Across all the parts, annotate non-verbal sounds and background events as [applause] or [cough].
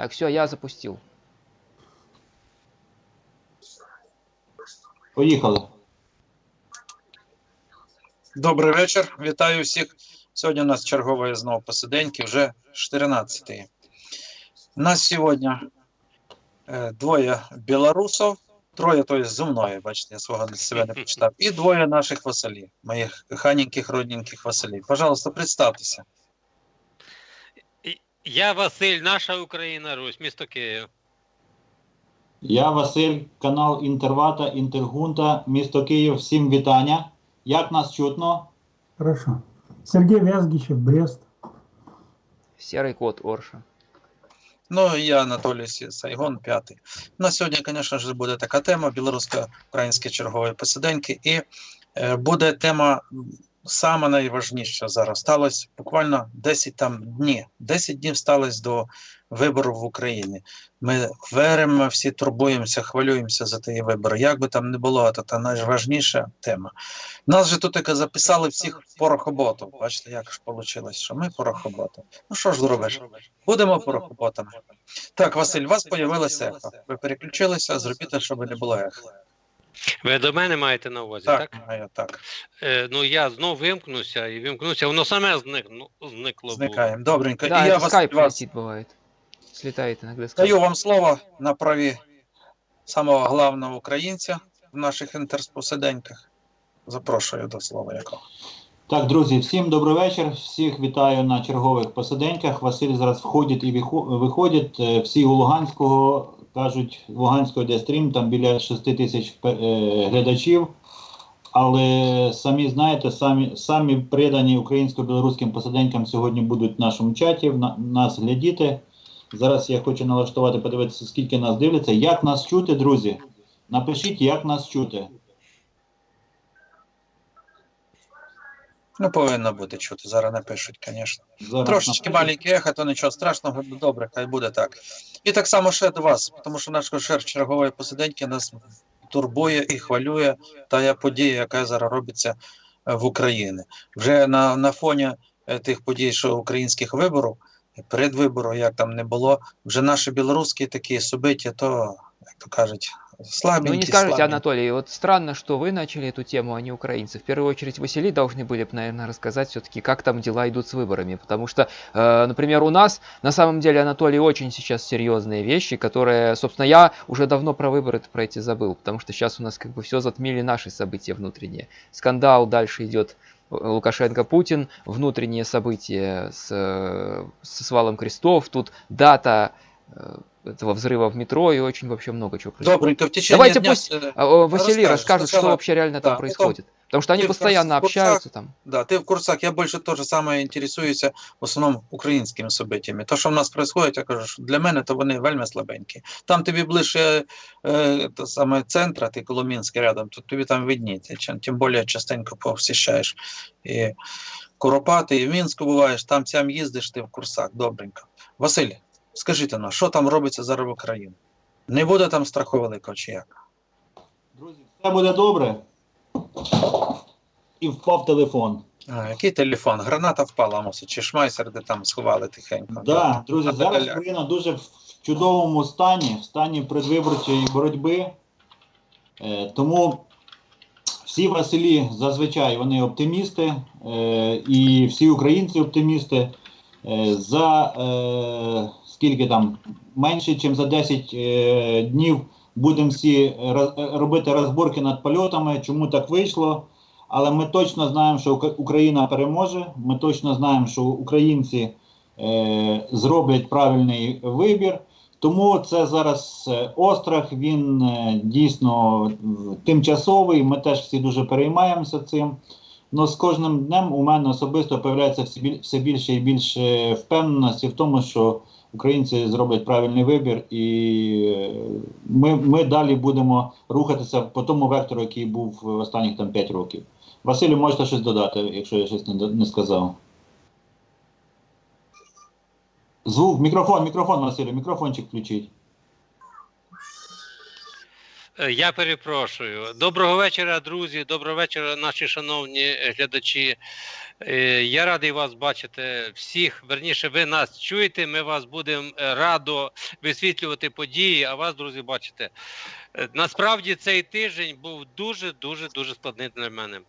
Так, все, я запустил. Поїхали. Добрий вечір. Вітаю всіх. Сьогодні у нас чергової знову посиденьки, вже 14-ї. Нас сьогодні е, двоє білорусів, троє, то є зі мною, бачите, я свого для себе не почитав, і двоє наших Василів, моїх ханеньких, родненьких Василів. Пожалуйста, представтеся. Я Василь, наша Україна, Русь, місто Київ. Я Василь, канал Інтервата, Інтергунта, місто Київ. Всім вітання. Як нас чутно? Хорошо. Сергей Вязгичев, Брест. Серый кот Орша. Ну, і я Анатолій Сі- Сайгон, п'ятий. На сьогодні, звісно ж, буде така тема білорусько-українські чергові посиденьки. І е, буде тема саме найважніша зараз. Сталося буквально 10 там днів. 10 днів сталося до виборів в Україні. Ми веримо, всі турбуємося, хвилюємося за ті вибори. Як би там не було, це та найважніша тема. Нас же тут таки записали всіх порохоботів. Бачите, як ж вийшло, що ми порохоботи. Ну що ж зробиш? Будемо порохоботами. Так, Василь, у вас появилося ехо. Ви переключилися, зробіть, щоб не було ехо. Ви до мене маєте на увазі, так? Так, маю, так. Е, ну я знов вимкнуся і вимкнуся, воно саме зникну, зникло. Зникаємо. Добренько. Да, І я это вас, скайп вас летит бывает. Слетает иногда скайп. даю вам слово на праві самого главного українця в наших інтерспосиденьках. Запрошую до слова якого. Так, друзі, всім добрий вечір. Всіх вітаю на чергових посиденьках. Василь зараз входить і вихо- виходить. Е, Всі у Луганського кажуть, Луганського де стрім, там біля 6 тисяч е, глядачів. Але самі знаєте, самі, самі придані українсько-білоруським посаденькам сьогодні будуть в нашому чаті, на, нас глядіти. Зараз я хочу налаштувати, подивитися, скільки нас дивляться. Як нас чути, друзі? Напишіть, як нас чути. Ну, повинно бути чути. Зараз напишуть, звісно. Зараз Трошечки маленький ехо, то нічого страшного, добре, хай буде так. І так само ще до вас, тому що наш кошер чергової посиденьки нас турбує і хвилює та подія, яка зараз робиться е, в Україні. Вже на, на фоні е, тих подій, що українських виборів, передвиборів, як там не було, вже наші білоруські такі собиття, то, як то кажуть, слабенькі, Ну не скажете, слабенькі. Анатолий, вот странно, что вы начали эту тему, а не украинцы. В первую очередь Василий должны были бы, наверное, рассказать все-таки, как там дела идут с выборами. Потому что, э, например, у нас, на самом деле, Анатолий, очень сейчас серьезные вещи, которые, собственно, я уже давно про выборы про эти забыл. Потому что сейчас у нас как бы все затмили наши события внутренние. Скандал дальше идет Лукашенко-Путин, внутренние события с, э, с свалом крестов, тут дата э, этого взрыва в метро и очень вообще много чего происходит. Добренько, в течение Давайте дня... пусть э, А, о, Василий расскажешь, расскажет, что сначала- вообще реально да, там потом происходит. Потому что они ты в постоянно курсах- общаются там. Да, ты в курсах. Я больше тоже самое интересуюся в основному українськими событиями. То, що в нас происходит, я кажу, що для мене то вони вельми слабенькі. Там тобі ближче е, то саме центра, ти Коломінський рядом, то тобі там видніться. Чим, тим більше частенько посіщаєш і Куропати, і в Мінську буваєш, там сям їздиш, ти в курсах. Добренько. Василь, скажіть нам, що там робиться зараз в Україні? Не буде там страху великого чи як? Друзі, все буде добре. І впав телефон. А, який телефон? Граната впала, мусить, чи шмайсер, де там сховали тихенько. Да, друзі, А зараз. Україна дуже в чудовому стані, в стані предвиборчої боротьби. Е, тому всі Василі зазвичай вони оптимісти, е, і всі українці оптимісти. Е, за е, скільки там менше, ніж за 10 е, днів будемо всі роз- робити розборки над польотами, чому так вийшло. Але ми точно знаємо, що Україна переможе. Ми точно знаємо, що українці е, зроблять правильний вибір. Тому це зараз е, острах, він е, дійсно тимчасовий. Ми теж всі дуже переймаємося цим. Но з кожним днем у мене особисто появляється все більше і більше впевненості в тому, що українці зроблять правильний вибір, і е, ми, ми далі будемо рухатися по тому вектору, який був в останніх там 5 років. Василю, можете щось додати, якщо я щось не, не сказав. Звук, мікрофон, мікрофон, Василю, мікрофончик включіть. Е, Я перепрошую. Доброго вечора, друзі. Доброго вечора, наші шановні е, глядачі. Е, Я радий вас бачити всіх. Верніше, ви нас чуєте. Ми вас будемо радо висвітлювати події, а вас, друзі, бачите. Насправді цей тиждень був дуже дуже дуже складний для мене.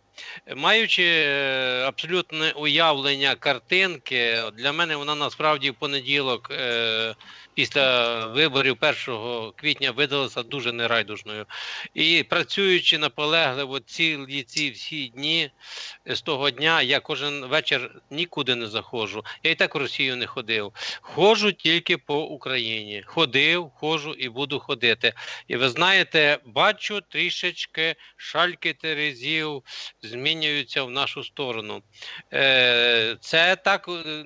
Маючи е, абсолютне уявлення картинки, для мене вона насправді в понеділок. е, Після виборів 1 квітня видалася дуже нерайдужною. І працюючи наполегливо цілі ці всі дні з того дня, я кожен вечір нікуди не заходжу. Я і так в Росію не ходив. Ходжу тільки по Україні. Ходив, ходжу і буду ходити. І ви знаєте, бачу трішечки шальки терезів змінюються в нашу сторону. Е, Це так е,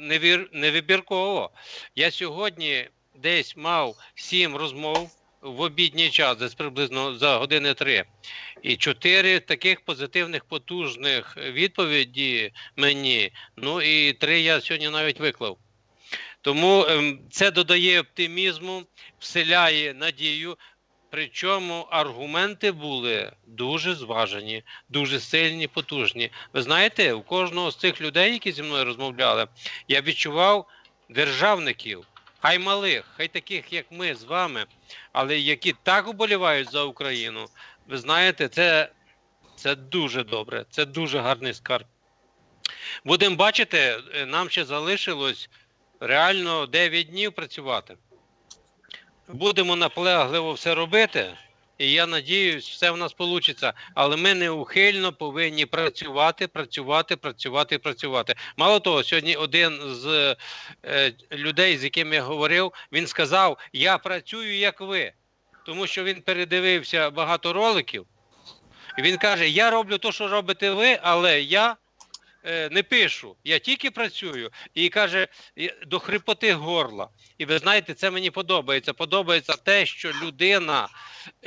невибірково. Я сьогодні десь мав сім розмов в обідній час, десь приблизно за години три. І чотири таких позитивних, потужних відповіді мені. Ну і три я сьогодні навіть виклав. Тому ем, це додає оптимізму, вселяє надію. Причому аргументи були дуже зважені, дуже сильні, потужні. Ви знаєте, у кожного з цих людей, які зі мною розмовляли, я відчував державників, хай малих, хай таких, як ми з вами, але які так уболівають за Україну. Ви знаєте, це, це дуже добре, це дуже гарний скарб. Будемо бачити, е, нам ще залишилось реально 9 днів працювати. Будемо наполегливо все робити, і я надіюсь, все в нас вийде. Але ми неухильно повинні працювати, працювати, працювати, працювати. Мало того, сьогодні один з е, людей, з яким я говорив, він сказав: Я працюю як ви, тому що він передивився багато роликів. І він каже: Я роблю те, що робите ви, але я не пишу, я тільки працюю. І каже, до хрипоти горла. І ви знаєте, це мені подобається. Подобається те, що людина,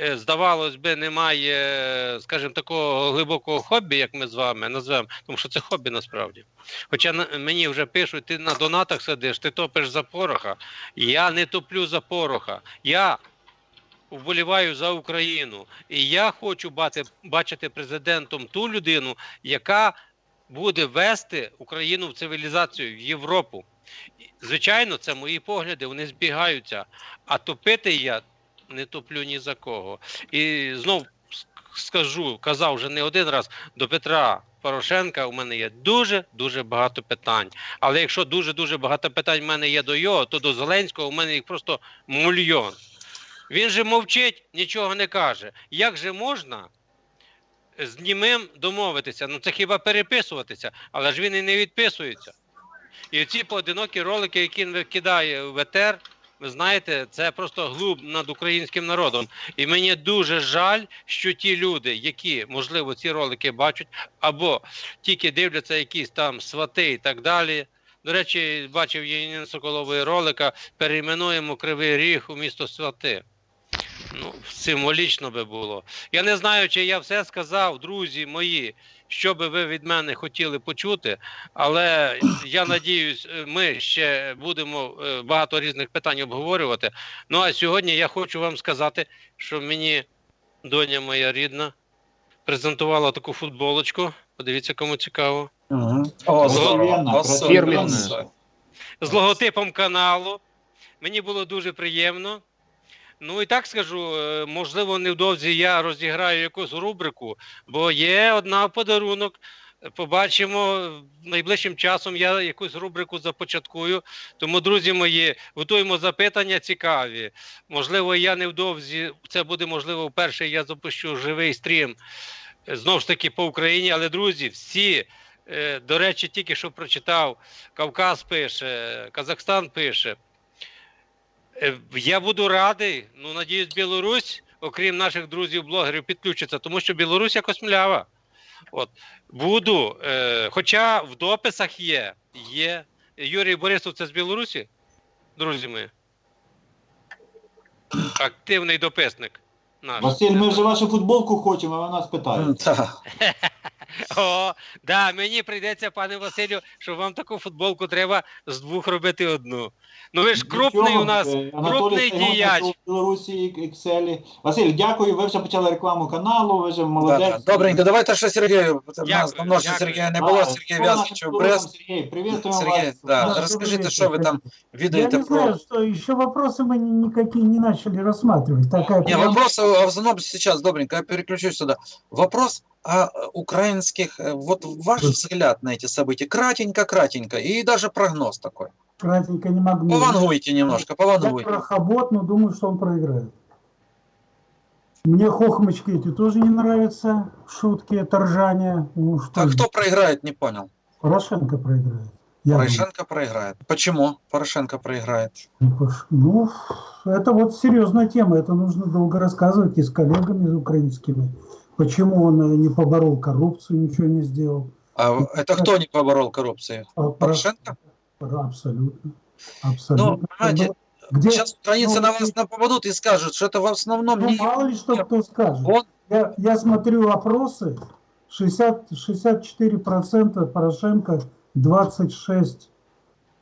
е, здавалось би, не має, е, скажімо, такого глибокого хобі, як ми з вами назвемо, тому що це хобі насправді. Хоча мені вже пишуть, ти на донатах сидиш, ти топиш за пороха. Я не топлю за пороха. Я вболіваю за Україну. І я хочу бати, бачити президентом ту людину, яка буде вести Україну в цивілізацію, в Європу. Звичайно, це мої погляди, вони збігаються. А топити я не топлю ні за кого. І знов скажу, казав вже не один раз до Петра Порошенка. У мене є дуже дуже багато питань. Але якщо дуже дуже багато питань в мене є до його, то до Зеленського у мене їх просто мільйон. Він же мовчить, нічого не каже. Як же можна з німим домовитися? Ну це хіба переписуватися, але ж він і не відписується. І ці поодинокі ролики, які він викидає в ЕТР, ви знаєте, це просто глуб над українським народом. І мені дуже жаль, що ті люди, які, можливо, ці ролики бачать, або тільки дивляться якісь там свати і так далі. До речі, бачив Єнін Соколовий ролика, перейменуємо Кривий Ріг у місто Свати. Ну, символічно би було. Я не знаю, чи я все сказав, друзі мої, що би ви від мене хотіли почути, але я надіюсь, е, ми ще будемо е, багато різних питань обговорювати. Ну а сьогодні я хочу вам сказати, що мені доня моя рідна презентувала таку футболочку. Подивіться, кому цікаво. Угу. О, фірменна. з логотипом каналу. Мені було дуже приємно. Ну і так скажу, е, можливо, невдовзі я розіграю якусь рубрику, бо є одна подарунок. Побачимо найближчим часом. Я якусь рубрику започаткую. Тому, друзі мої, готуємо запитання цікаві. Можливо, я невдовзі це буде можливо вперше. Я запущу живий стрім е, знову ж таки по Україні. Але друзі, всі Е, До речі, тільки що прочитав, Кавказ пише, Казахстан пише. Е, Я буду радий, ну, надіюсь, Білорусь, окрім наших друзів-блогерів, підключиться, тому що Білорусь якось млява. От. Буду, е, хоча в дописах є, є. Юрій Борисов, це з Білорусі, друзі мої. Активний дописник. Наш. Василь, ми вже вашу футболку хочемо, а ви нас питаєте. [laughs] Так. [laughs] О, да, мені прийдеться, пане Василю, що вам таку футболку треба з двох робити одну. Ну ви ж крупний Нічого, у нас, е, Анатолій крупний Сайгон діяч. в Білорусі і Екселі. Василь, дякую. Ви вже почали рекламу каналу, ви вже Да, молодець. да. Добренько, давайте ще Сергію. У нас Дякую, давно ще дякую. Сергія не А, було, хто Сергій у нас Вязкич в тут? Брест. Сергій, привітуємо Сергій, вас. да, Да, расскажите, добрый что вы вечер, там Я видаете не про... знаю, что еще вопросы мы ни- никакие не начали рассматривать. Такая Не, прям- вопрос а, в основном сейчас, добренько, я переключусь сюда. Вопрос о украинских, э, вот ваш взгляд на эти события, кратенько-кратенько, и даже прогноз такой. кратенько не могу. Повангуйте немножко, Я повангуйте. крохобот, но думаю, что он проиграет. Мне хохмочки эти тоже не нравятся, шутки, это ржание. Ну, что А кто проиграет, не понял. Порошенко проиграет. Я Порошенко проиграет. Почему Порошенко проиграет? думаю. Ну, Ну, это вот серьезная тема, это нужно долго рассказывать и с коллегами украинскими. Почему он э, не поборол коррупцию, ничего не сделал. А это кто не поборол коррупцию? А Порошенко? Абсолютно. Абсолютно. Ну, понимаете, было- Где, Сейчас украинцы ну, на вас нападут и скажут, что это в основном ну, не... мало ли что кто скажет. Он Я, я смотрю опросы, 60, 64% Порошенко, 26,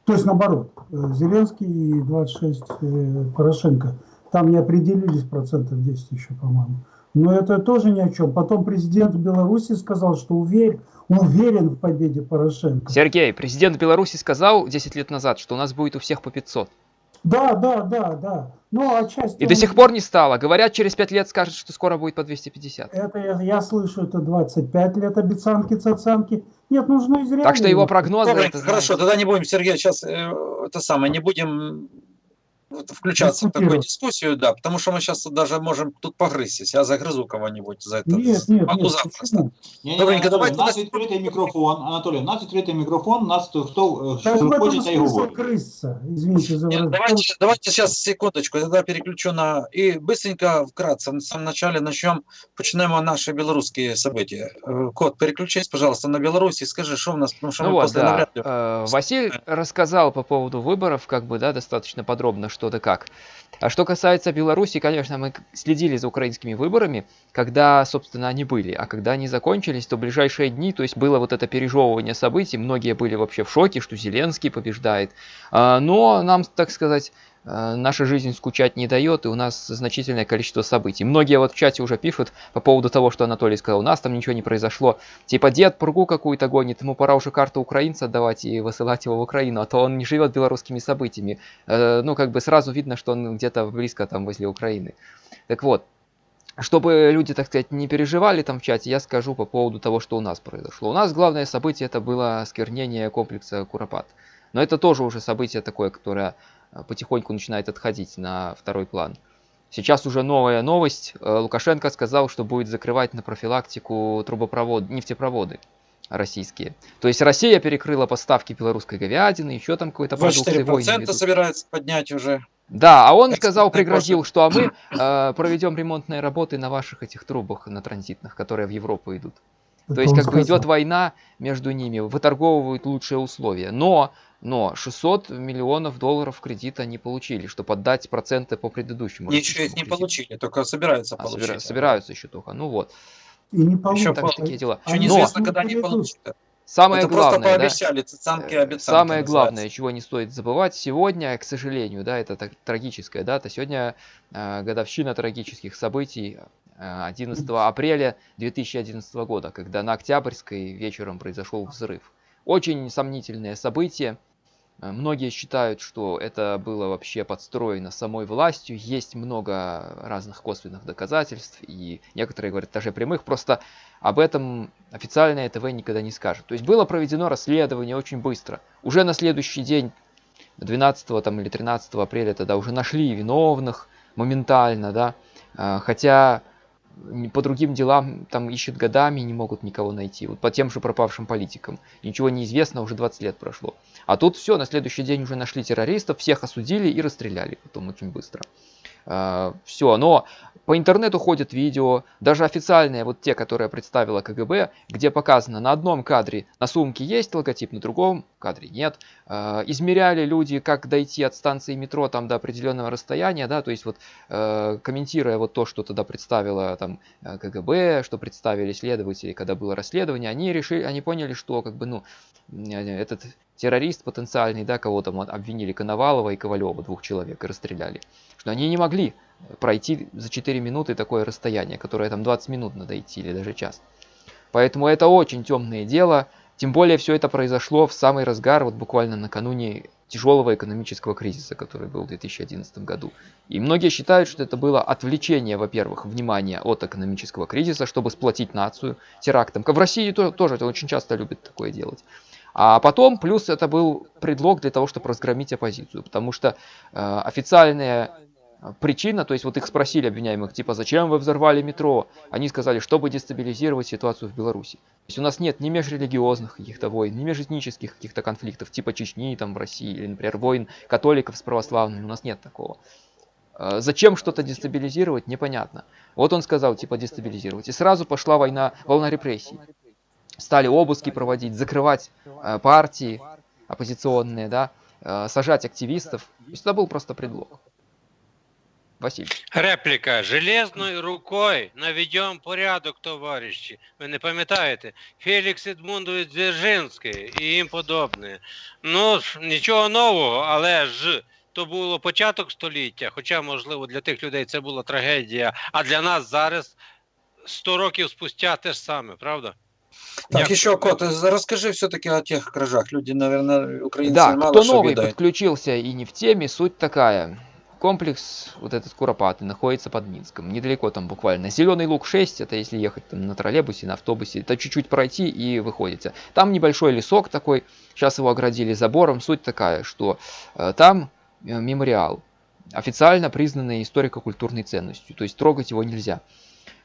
то есть наоборот, э, Зеленский и 26 э, Порошенко. Там не определились процентов 10 еще, по-моему. Но это тоже ни о чем. Потом президент Беларуси сказал, что уверен, уверен в победе Порошенко. Сергей, президент Беларуси сказал 10 лет назад, что у нас будет у всех по 500. Да, да, да, да. Ну, отчасти... И до он- сих пор не стало. Говорят, через 5 лет скажут, что скоро будет по 250. Это я, я слышу, это 25 лет обецянки, цацанки. Нет, нужно из Так что его прогнозы... Добренько, это, хорошо, знаете, тогда не будем, Сергей, сейчас э, это самое, не будем включаться в такую Дискутировать. дискуссию, да, потому что мы сейчас даже можем тут погрызть. Я загрызу кого-нибудь за это. Нет, нет, Могу нет, запросто. почему? Ні, ні, Добренько, Анатолій, давайте у нас нас- відкритий мікрофон. Анатолій, у нас відкритий мікрофон, у нас хто, хто Так що в этом хоче, те й смысл говорить. крыса. Извините за Нет, выражение. давайте, давайте сейчас секундочку, я тогда переключу на... И быстренько, вкратце, в самом начале начнем, почнемо наши белорусские события. Э, Кот, переключись, пожалуйста, на Беларусь и скажи, что у нас, потому что Ну мы вот, после да. навряд ли- Э, Василь рассказал по поводу выборов, как бы, да, достаточно подробно, что да как. А что касается Беларуси, конечно, мы следили за украинскими выборами, когда, собственно, они были. А когда они закончились, то ближайшие дни, то есть было вот это пережевывание событий, многие были вообще в шоке, что Зеленский побеждает. А, Но нам, так сказать, наша жизнь скучать не дает, и у нас значительное количество событий. Многие вот в чате уже пишут по поводу того, что Анатолий сказал, у нас там ничего не произошло. Типа дед пургу какую-то гонит, ему пора уже карту украинца отдавать и высылать его в Украину, а то он не живет белорусскими событиями. Э, Ну, как бы сразу видно, что он где-то близко там возле Украины. Так вот, чтобы люди, так сказать, не переживали там в чате, я скажу по поводу того, что у нас произошло. У нас главное событие это было осквернение комплекса Куропат. Но это тоже уже событие такое, которое э, потихоньку начинает отходить на второй план. Сейчас уже новая новость. Э, Лукашенко сказал, что будет закрывать на профилактику трубопровод, нефтепроводы российские. То есть Россия перекрыла поставки белорусской говядины, еще там какой-то продукции войны 24% ведут. собирается поднять уже. Да, а он сказал, пригрозил, что а мы э, проведем ремонтные работы на ваших этих трубах, на транзитных, которые в Европу идут. Это То есть как бы идет война между ними, выторговывают лучшие условия. Но, но 600 миллионов долларов кредита не получили, чтобы отдать проценты по предыдущему. Еще их не кредиту. получили, только собираются А, получить. собира- собираются еще только. Ну вот. И не получится. так такие дела. Еще неизвестно, не когда они получат. Самое Это просто главное, да, пообещали, цыцанки Э. Самое называется. главное, чего не стоит забывать, сегодня, к сожалению, да, это так, трагическая дата, сегодня э, годовщина трагических событий э, 11 апреля 2011 года, когда на Октябрьской вечером произошел взрыв. Очень сомнительное событие. Э, Многие считают, что это было вообще подстроено самой властью. Есть много разных косвенных доказательств, и некоторые говорят даже прямых. Просто об этом официальное ТВ никогда не скажет. То есть было проведено расследование очень быстро. Уже на следующий день, 12 там, или 13 апреля, тогда уже нашли виновных моментально, да. А, Хотя по другим делам там ищут годами не могут никого найти. Вот по тем же пропавшим политикам. Ничего не известно, уже 20 лет прошло. А тут все, на следующий день уже нашли террористов, всех осудили и расстреляли потом очень быстро. все, но По интернету ходят видео, даже официальные, вот те, которые представила КГБ, где показано на одном кадре на сумке есть логотип, на другом кадре нет. Э, измеряли люди, как дойти от станции метро там до определенного расстояния, да, то есть вот э, комментируя вот то, что тогда представила там э, КГБ, что представили следователи, когда было расследование, они решили, они поняли, что как бы, ну, этот террорист потенциальный, да, кого там обвинили, Коновалова и Ковалева, двух человек, и расстреляли, что они не могли пройти за 4 минуты такое расстояние, которое там 20 минут надо идти или даже час. Поэтому это очень темное дело, тем более все это произошло в самый разгар, вот буквально накануне тяжелого экономического кризиса, который был в 2011 году. И многие считают, что это было отвлечение, во-первых, внимания от экономического кризиса, чтобы сплотить нацию терактом. В России тоже это очень часто любят такое делать. А потом, плюс это был предлог для того, чтобы разгромить оппозицию, потому что э, официальные причина, то есть вот их спросили обвиняемых, типа, зачем вы взорвали метро? Они сказали, чтобы дестабилизировать ситуацию в Беларуси. То есть у нас нет ни межрелигиозных каких-то войн, ни межэтнических каких-то конфликтов, типа Чечни там в России, или, например, войн католиков с православными, у нас нет такого. А зачем что-то дестабилизировать, непонятно. Вот он сказал, типа, дестабилизировать. И сразу пошла война, волна репрессий. Стали обыски проводить, закрывать э, партии оппозиционные, да, э, сажать активистов. То есть это был просто предлог. Василь. Репліка. Железною рукою наведем порядок, товариші. Ви не пам'ятаєте? Фелікс Едмундович Дзержинський і їм подобне. Ну, нічого нового, але ж то було початок століття, хоча, можливо, для тих людей це була трагедія, а для нас зараз 100 років спустя те ж саме, правда? Так, Як... еще, Кот, расскажи все-таки о тех кражах. Люди, наверное, украинцы да, мало кто новый подключился и не в теме, суть такая. Комплекс, вот этот Куропатый, находится под Минском. Недалеко там буквально. Зеленый лук 6, это если ехать там, на троллейбусе, на автобусе. Это чуть-чуть пройти и выходите. Там небольшой лесок такой. Сейчас его оградили забором. Суть такая, что э, там э, мемориал. Официально признанный историко-культурной ценностью. То есть трогать его нельзя.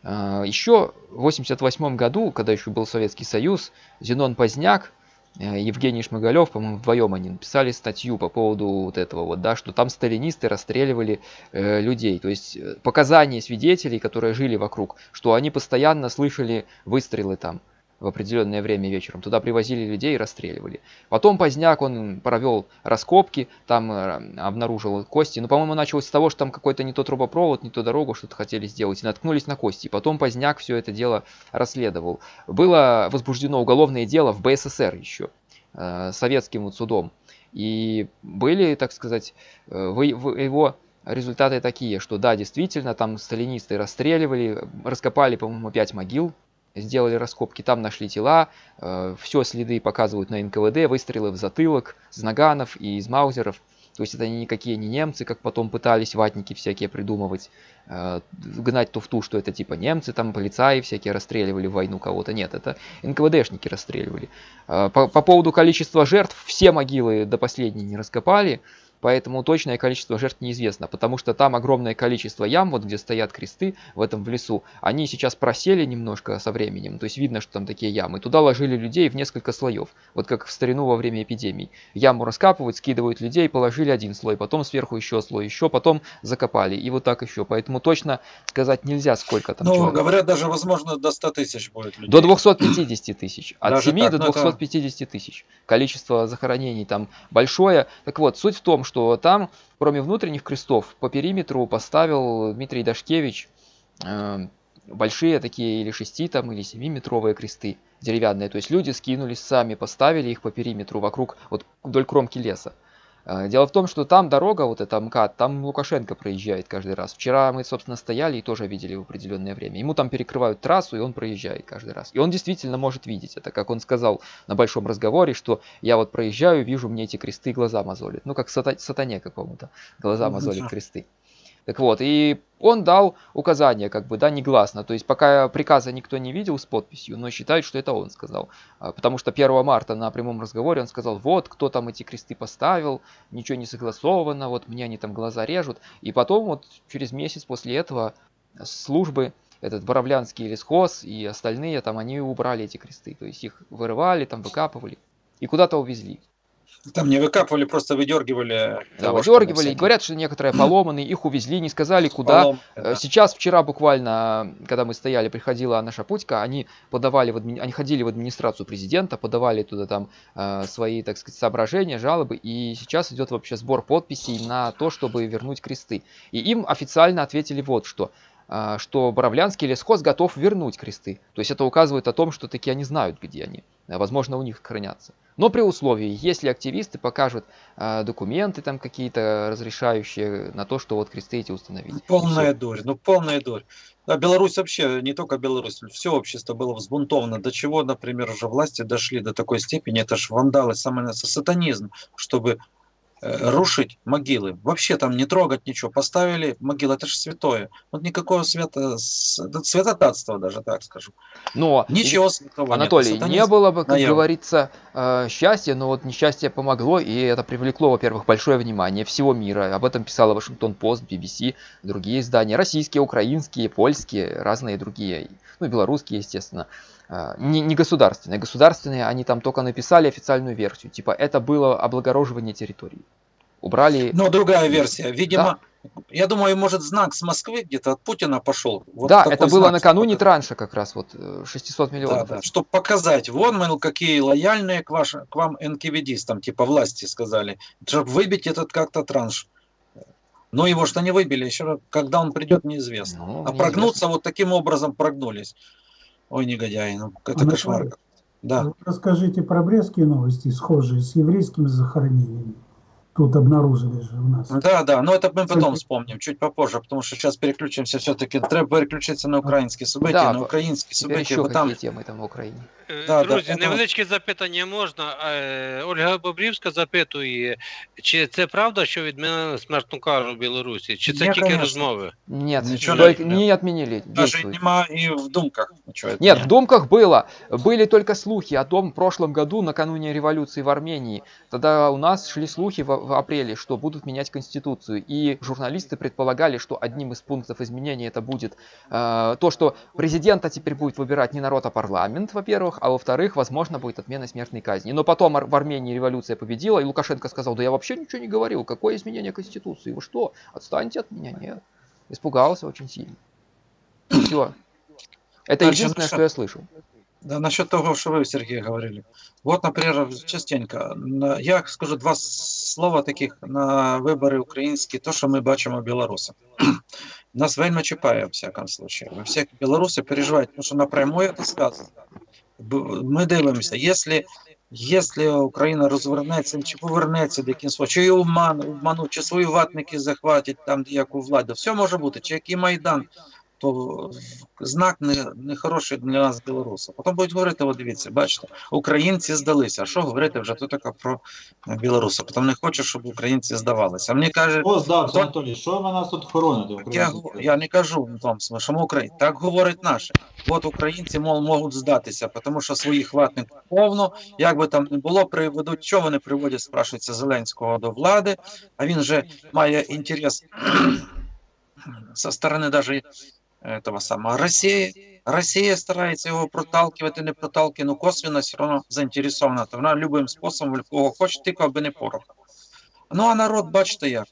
Э, еще в 88 году, когда еще был Советский Союз, Зенон Поздняк Евгений Шмыгалев, по-моему, вдвоем они написали статью по поводу вот этого вот, да, что там сталинисты расстреливали э, людей. То есть э, показания свидетелей, которые жили вокруг, что они постоянно слышали выстрелы там в определенное время вечером. Туда привозили людей и расстреливали. Потом поздняк он провел раскопки, там э, обнаружил кости. Но, по-моему, началось с того, что там какой-то не тот трубопровод, не ту дорогу что-то хотели сделать. И наткнулись на кости. Потом поздняк все это дело расследовал. Было возбуждено уголовное дело в БССР еще, э, советским вот судом. И были, так сказать, э, его результаты такие, что да, действительно, там сталинисты расстреливали, раскопали, по-моему, пять могил сделали раскопки, там нашли тела, э, все следы показывают на НКВД, выстрелы в затылок, с наганов и из маузеров. То есть это никакие не немцы, как потом пытались ватники всякие придумывать, э, гнать туфту, что это типа немцы, там полицаи всякие расстреливали в войну кого-то. Нет, это НКВДшники расстреливали. Э, по, по поводу количества жертв, все могилы до последней не раскопали, поэтому точное количество жертв неизвестно, потому что там огромное количество ям, вот где стоят кресты в этом в лесу, они сейчас просели немножко со временем, то есть видно, что там такие ямы. Туда ложили людей в несколько слоев, вот как в старину во время эпидемий. Яму раскапывают, скидывают людей, положили один слой, потом сверху еще слой, еще, потом закопали, и вот так еще. Поэтому точно сказать нельзя, сколько там Ну, человек. говорят, даже, возможно, до 100 тысяч будет людей. До 250 тысяч, от даже 7 так, до 250 это... тысяч. Количество захоронений там большое. Так вот, суть в том, что что там, кроме внутренних крестов, по периметру поставил Дмитрий Дашкевич э, большие такие или 6 там, или 7 метровые кресты деревянные. То есть люди скинулись сами, поставили их по периметру вокруг, вот вдоль кромки леса. А, дело в том, что там дорога, вот эта МКАД, там Лукашенко проезжает каждый раз. Вчера мы, собственно, стояли и тоже видели в определенное время. Ему там перекрывают трассу, и он проезжает каждый раз. И он действительно может видеть это, как он сказал на большом разговоре, что я вот проезжаю, вижу, мне эти кресты глаза мозолят. Ну, как сатане какому-то глаза мозолят кресты. Так вот, и он дал указание, как бы, да, негласно. То есть пока приказа никто не видел с подписью, но считают, что это он сказал. А, потому что 1 марта на прямом разговоре он сказал, вот, кто там эти кресты поставил, ничего не согласовано, вот мне они там глаза режут. И потом вот через месяц после этого службы, этот Боровлянский лесхоз и остальные, там они убрали эти кресты. То есть их вырывали, там выкапывали и куда-то увезли. Там не выкапывали, просто выдергивали. Да, выдергивали. И говорят, что некоторые поломанные, их увезли, не сказали куда. Поломки, Э, да. Сейчас, вчера буквально, когда мы стояли, приходила наша Путька, они подавали, в адми- они ходили в администрацию президента, подавали туда там э, свои, так сказать, соображения, жалобы, и сейчас идет вообще сбор подписей на то, чтобы вернуть кресты. И им официально ответили вот что а, что Боровлянский лесхоз готов вернуть кресты. То есть это указывает о том, что таки они знают, где они. Возможно, у них хранятся. Но при условии, если активисты покажут а, документы там какие-то разрешающие на то, что вот кресты эти установить. Полная всё. дурь, ну полная дурь. Да, Беларусь вообще, не только Беларусь, все общество было взбунтовано. До чего, например, уже власти дошли до такой степени, это ж вандалы, самый сатанизм, чтобы э, рушить могилы. Вообще там не трогать ничего. Поставили могилы, это же святое. Вот никакого свято, святотатства даже, так скажу. Но Ничего святого нет. Анатолий, не Сатанизм было бы, как наяву. говорится, э, счастья, но вот несчастье помогло, и это привлекло, во-первых, большое внимание всего мира. Об этом писала Вашингтон Пост, BBC, другие издания, российские, украинские, польские, разные другие, ну, и белорусские, естественно. Э, Не, не государственные. Государственные, они там только написали официальную версию. Типа, это было облагороживание территории. Убрали... Но другая версия. Видимо, я думаю, может знак с Москвы где-то от Путина пошел. Вот да, это было накануне чтобы- транша как раз, вот э, 600 Да, миллионов. да, чтобы показать, вон, мол, какие лояльные к, вашим, к вам НКВДистам, типа власти сказали, чтобы выбить этот как-то транш. Но его что не выбили, еще когда он придет, неизвестно. Ну, а неизвестно. прогнуться вот таким образом прогнулись. Ой, негодяи, ну это Анатолий, кошмар. Да. Расскажите про брестские новости, схожие с еврейскими захоронениями Тут обнаружили же у нас. Да, да, но это мы потом Кстати- вспомним, чуть попозже, потому что сейчас переключимся все-таки. Треба переключитися на українські события, Да, на бо- українські Теперь события, еще бо там какие темы там в Украине? Е, Да, да, Друзі, це- невеличке запитання можна. Е, Ольга Бобрівська запитує, чи це правда, що відмінили смертну кару в Білорусі? Чи це Ні, тільки конечно. розмови? Нет, Ничего только не- не отменили. даже действует. нема и в думках ничего. Нет, в думках было. Были только слухи о том в прошлом году, накануне революции в Армении. Тогда у нас шли слухи в, в апреле, что будут менять конституцию. И журналисты предполагали, что одним из пунктов изменения это будет э, то, что президента теперь будет выбирать не народ, а парламент, во-первых, а во-вторых, возможно, будет отмена смертной казни. Но потом в Армении революция победила, и Лукашенко сказал, да я вообще ничего не говорил, какое изменение конституции, вы что, отстаньте от меня, нет. Испугался очень сильно. Все. Это единственное, что? я слышал. Да, насчет того, что вы, Сергей, говорили. Вот, например, частенько. Я скажу два слова таких на вибори українські, то, що ми бачимо білоруси. [clears throat] Нас вельми чіпає, в всякому случае. Ви всі білоруси переживають, тому що напряму це сказано. Ми дивимося, якщо, якщо Україна розвернеться, чи повернеться до кінця, чи обман, обмануть, чи свої ватники захватять там яку владу, все може бути, чи який Майдан, то знак не, не хороший для нас, білорусів. Потім будуть говорити, от дивіться, бачите, українці здалися. А що говорити вже тут таке про білорусів? Потім не хочу, щоб українці здавалися. А мені каже, Хто здався, Анатолій? Що ви нас тут хороните? я, я не кажу в що ми Україні. Так говорить наше. От українці мол, можуть здатися, тому що своїх ватників повно. Як би там не було, приведуть, що вони приводять, спрашується Зеленського до влади, а він же має інтерес [clears throat] со сторони даже этого самого Росії. Росія старається його проталкивати, не проталкивати, ну косвенно все одно заінтересована. То вона любим способом, в кого хоче, тільки аби не порох. Ну а народ, бачите як.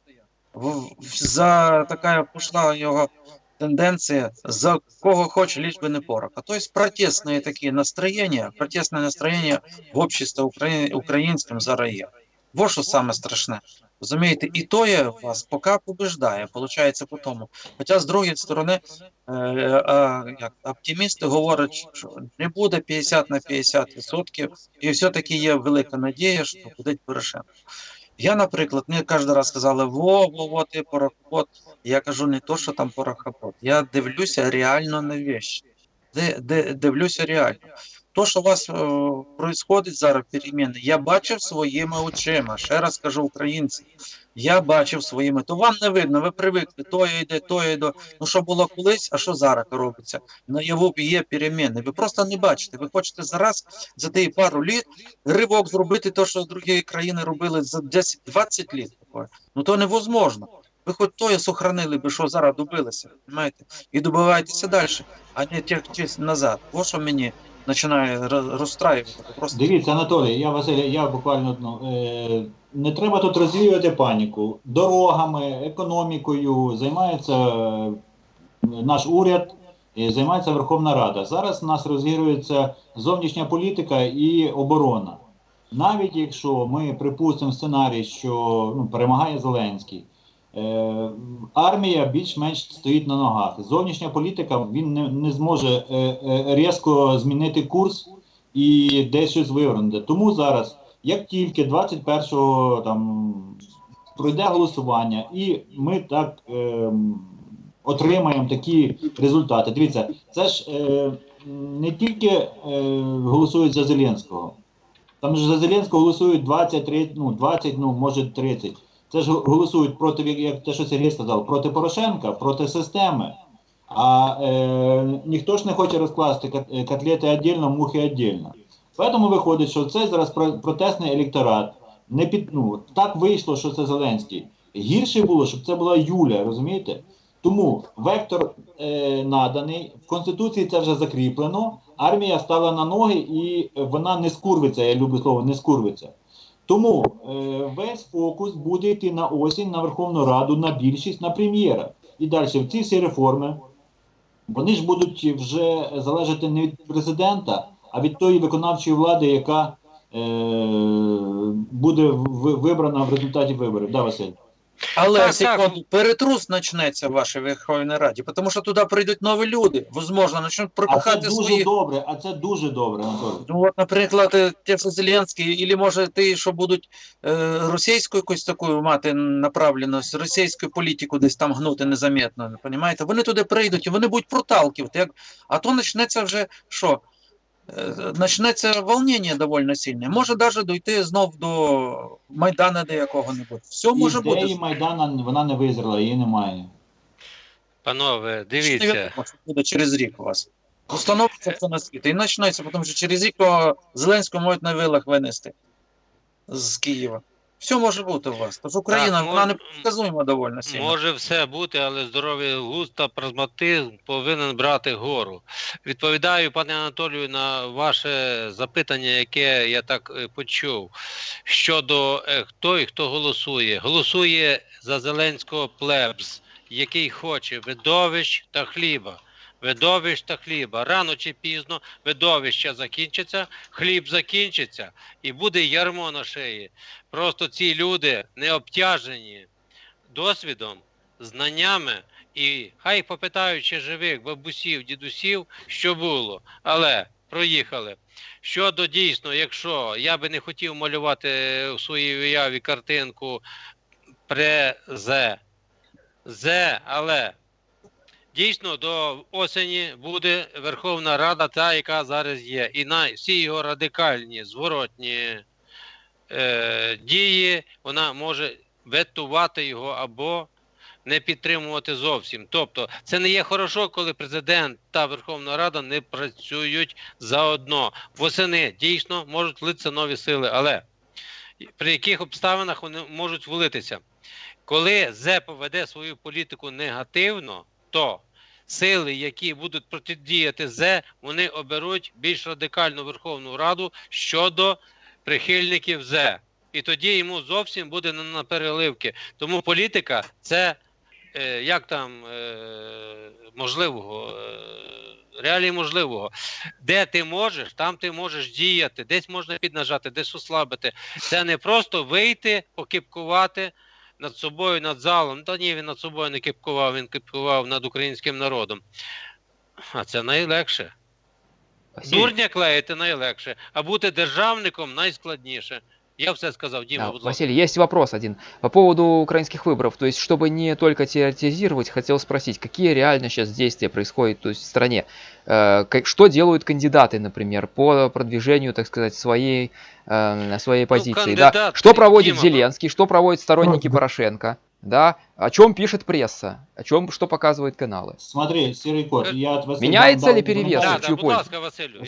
В- в- За така пішла його тенденція, за кого хоче, лишь бы не порох. А то есть протестные такие настроения, протестное настроение в обществе укра... українським зараз є. Вот що саме страшне. Розумієте, і то є вас поки побеждає, виходить по тому. Хоча з другої сторони, е, е, як, оптимісти говорять, що не буде 50 на 50 відсотків, і все-таки є велика надія, що буде Порошенко. Я, наприклад, мені кожен раз сказали, во, во, во, ти порохопот. Я кажу не то, що там порохопот. Я дивлюся реально на де, дивлюся реально. То, що у вас е, зараз переміни, я бачив своїми очима. Ще раз кажу українці. Я бачив своїми. То вам не видно, ви привикли, то йде, то йде. Ну що було колись, а що зараз робиться? Наяву є переміни. Ви просто не бачите. Ви хочете зараз за ті пару літ ривок зробити те, що другі країни робили за 10-20 літ. Ну то невозможно. Ви хоч то сохранили би, що зараз добилися, розумієте? І добивайтеся далі, а не тягтись назад. Ось що мені починає роз- розстраювати. Просто Дивіться, Анатолій, я Василь, я буквально одну. Е, не треба тут розвіювати паніку. Дорогами, економікою займається е, наш уряд, і займається Верховна Рада. Зараз у нас розігрується зовнішня політика і оборона. Навіть якщо ми припустимо сценарій, що ну, перемагає Зеленський, армія більш-менш стоїть на ногах. Зовнішня політика він не, не зможе е, е, різко змінити курс і десь щось вивернути. Тому зараз, як тільки 21-го там пройде голосування, і ми так ем, отримаємо такі результати. Дивіться, це ж е, не тільки е, голосують за Зеленського. Там ж за Зеленського голосують 20, 30, ну 20, ну може 30. Це ж голосують проти, як те, що Сергій сказав, проти Порошенка, проти системи. А е, ніхто ж не хоче розкласти е, котлети віддільно, мухи віддільно. Тому виходить, що це зараз про- протестний електорат. Не під, ну, так вийшло, що це Зеленський. Гірше було, щоб це була Юля, розумієте? Тому вектор е, наданий, в Конституції це вже закріплено, армія стала на ноги і вона не скурвиться, я люблю слово, не скурвиться. Тому е, весь фокус буде йти на осінь, на Верховну Раду, на більшість, на прем'єра. І далі ці всі реформи, вони ж будуть вже залежати не від президента, а від тої виконавчої влади, яка е, буде вибрана в результаті виборів. Да, Василь? Але Так, секунду, перетрус почнеться в вашій Верховній Раді, тому що туди прийдуть нові люди, можливо, почнуть А це пропихати дуже свої. добре, а це дуже добре, Анатолій. Ну, от, наприклад, те, що Зеленський, або може ті, що будуть е, російську якусь таку мати направленість, російську політику десь там гнути незаметно, розумієте? Вони туди прийдуть і вони будуть проталкивати. Як... А то почнеться вже що? Е, Почнеться волнення доволі сильне. Може навіть дійти знов до Майдана до якого-небудь. Все може Ідеї бути. Майдана вона не визріла, її немає. Панове, дивіться. відомо, що буде через рік у вас. Установиться все на світ. І почнеться, тому що через рік Зеленського можуть на вилах винести з Києва. Все може бути у вас. Тож Україна, Так, вона мож- непредсказуема доволі сильно. Може все бути, але здоровий глузд та прагматизм повинен брати гору. Відповідаю, пане Анатолію, на ваше запитання, яке я так е, почув. Щодо е, хто і хто голосує. Голосує за Зеленського плебс, який хоче видовищ та хліба. Видовищ та хліба. Рано чи пізно видовище закінчиться, хліб закінчиться і буде ярмо на шиї. Просто ці люди не обтяжені досвідом, знаннями, і хай попитаючи живих бабусів, дідусів, що було, але проїхали. Щодо дійсно, якщо я би не хотів малювати в своїй уяві картинку презе, зе, але дійсно до осені буде Верховна Рада, та, яка зараз є, і на всі його радикальні, зворотні е, дії, вона може ветувати його або не підтримувати зовсім. Тобто, це не є хорошо, коли президент та Верховна Рада не працюють заодно. Восени дійсно можуть влитися нові сили, але при яких обставинах вони можуть влитися? Коли ЗЕП веде свою політику негативно, то сили, які будуть протидіяти ЗЕ, вони оберуть більш радикальну Верховну Раду щодо прихильників ЗЕ. І тоді йому зовсім буде на переливки. Тому політика це е, як там е, можливого, е, реалії можливого. Де ти можеш, там ти можеш діяти, десь можна піднажати, десь ослабити. Це не просто вийти, покипкувати над собою, над залом. Та ні, він над собою не кипкував, він кипкував над українським народом. А це найлегше. Дурня клеїти найлегше, а бути державником найскладніше. Я все сказав, Діма, да, будь ласка. Василий, есть вопрос один. По поводу украинских выборов. То есть, чтобы не только теоретизировать, хотел спросить, какие реально сейчас действия происходят то есть, в стране? Э, как- что делают кандидаты, например, по продвижению, так сказать, своей, э, своей позиции? Да? кандидат, Что проводит Дима, Зеленский, что проводят сторонники Правда. Порошенко? Да? О чем пишет пресса? О чем, что показывают каналы? Смотри, серый кот, я от Василия Меняется дам- ли перевес? Да, да, будь пользу? ласка,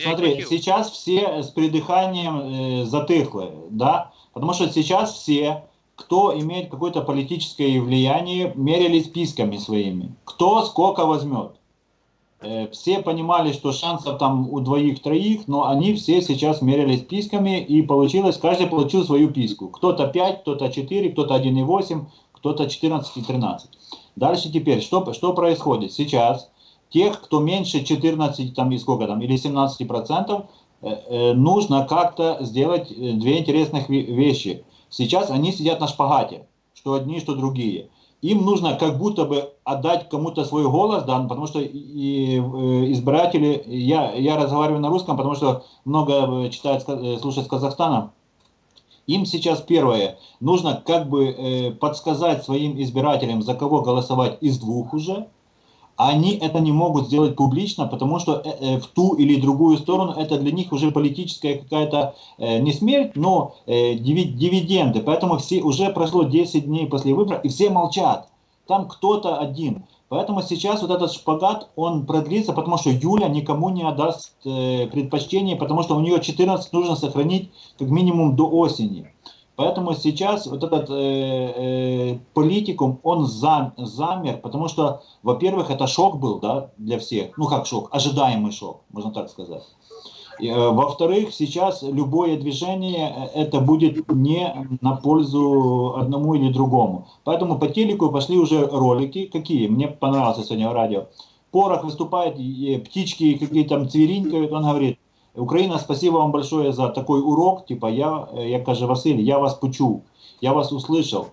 Смотри, сейчас все с придыханием э, затыхлы, да, потому что сейчас все, кто имеет какое-то политическое влияние, мерили списками своими, кто сколько возьмет. э, все понимали, что шансов там у двоих-троих, но они все сейчас мерились писками, и получилось, каждый получил свою писку. Кто-то 5, кто-то 4, кто-то 1,8, кто-то 14 и 13. Дальше теперь, что, что происходит? Сейчас тех, кто меньше 14 там, и сколько там, или 17 процентов, э, э, нужно как-то сделать э, две интересных вещи. Сейчас они сидят на шпагате, что одни, что другие им нужно как будто бы отдать кому-то свой голос, да, потому что и, избиратели, я, я разговариваю на русском, потому что много читают, слушают с Казахстана, им сейчас первое, нужно как бы э, подсказать своим избирателям, за кого голосовать из двух уже, они это не могут сделать публично, потому что э, э, в ту или другую сторону это для них уже политическая какая-то э, не смерть, но дивиденды. Поэтому все уже прошло 10 дней после выборов, и все молчат. Там кто-то один. Поэтому сейчас вот этот шпагат, он продлится, потому что Юля никому не отдаст предпочтение, потому что у нее 14 нужно сохранить как минимум до осени. Поэтому сейчас вот этот э, э, политикум, он зам, замер, потому что, во-первых, это шок был да, для всех. Ну как шок, ожидаемый шок, можно так сказать. Э, во-вторых, сейчас любое движение, э, это будет не на пользу одному или другому. Поэтому по телеку пошли уже ролики, какие, мне понравился сегодня радио. Порох выступает, птички какие-то там цвиринькают, он говорит, Украина, спасибо вам большое за такой урок. Типа, я, я каже Василь, я вас почув, я вас услышал.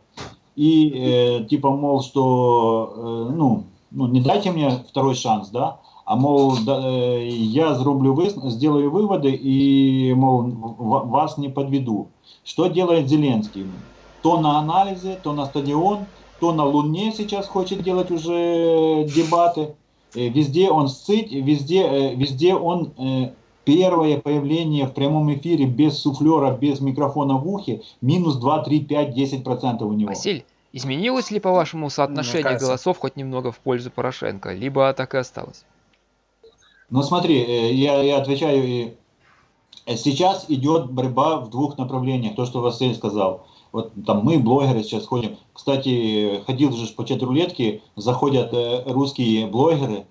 И э, типа, мол, что, э, ну, ну, не дайте мне второй шанс, да, а мол, да, э, я зроблю сделаю выводы и, мол, вас не подведу. Что делает Зеленский? То на анализы, то на стадион, то на Луне сейчас хочет делать уже дебаты. Э, везде он сцить, везде, э, везде он Первое появление в прямом эфире без суфлера, без микрофона в ухе, минус 2, 3, 5, 10 процентов у него. Василь, изменилось ли, по-вашему, соотношение кажется... голосов хоть немного в пользу Порошенко, либо так и осталось? Ну смотри, э, я, я отвечаю, э, сейчас идет борьба в двух направлениях, то, что Василий сказал. Вот там мы, блогеры, сейчас ходим. Кстати, ходил же по чат-рулетке, заходят э, русские блогеры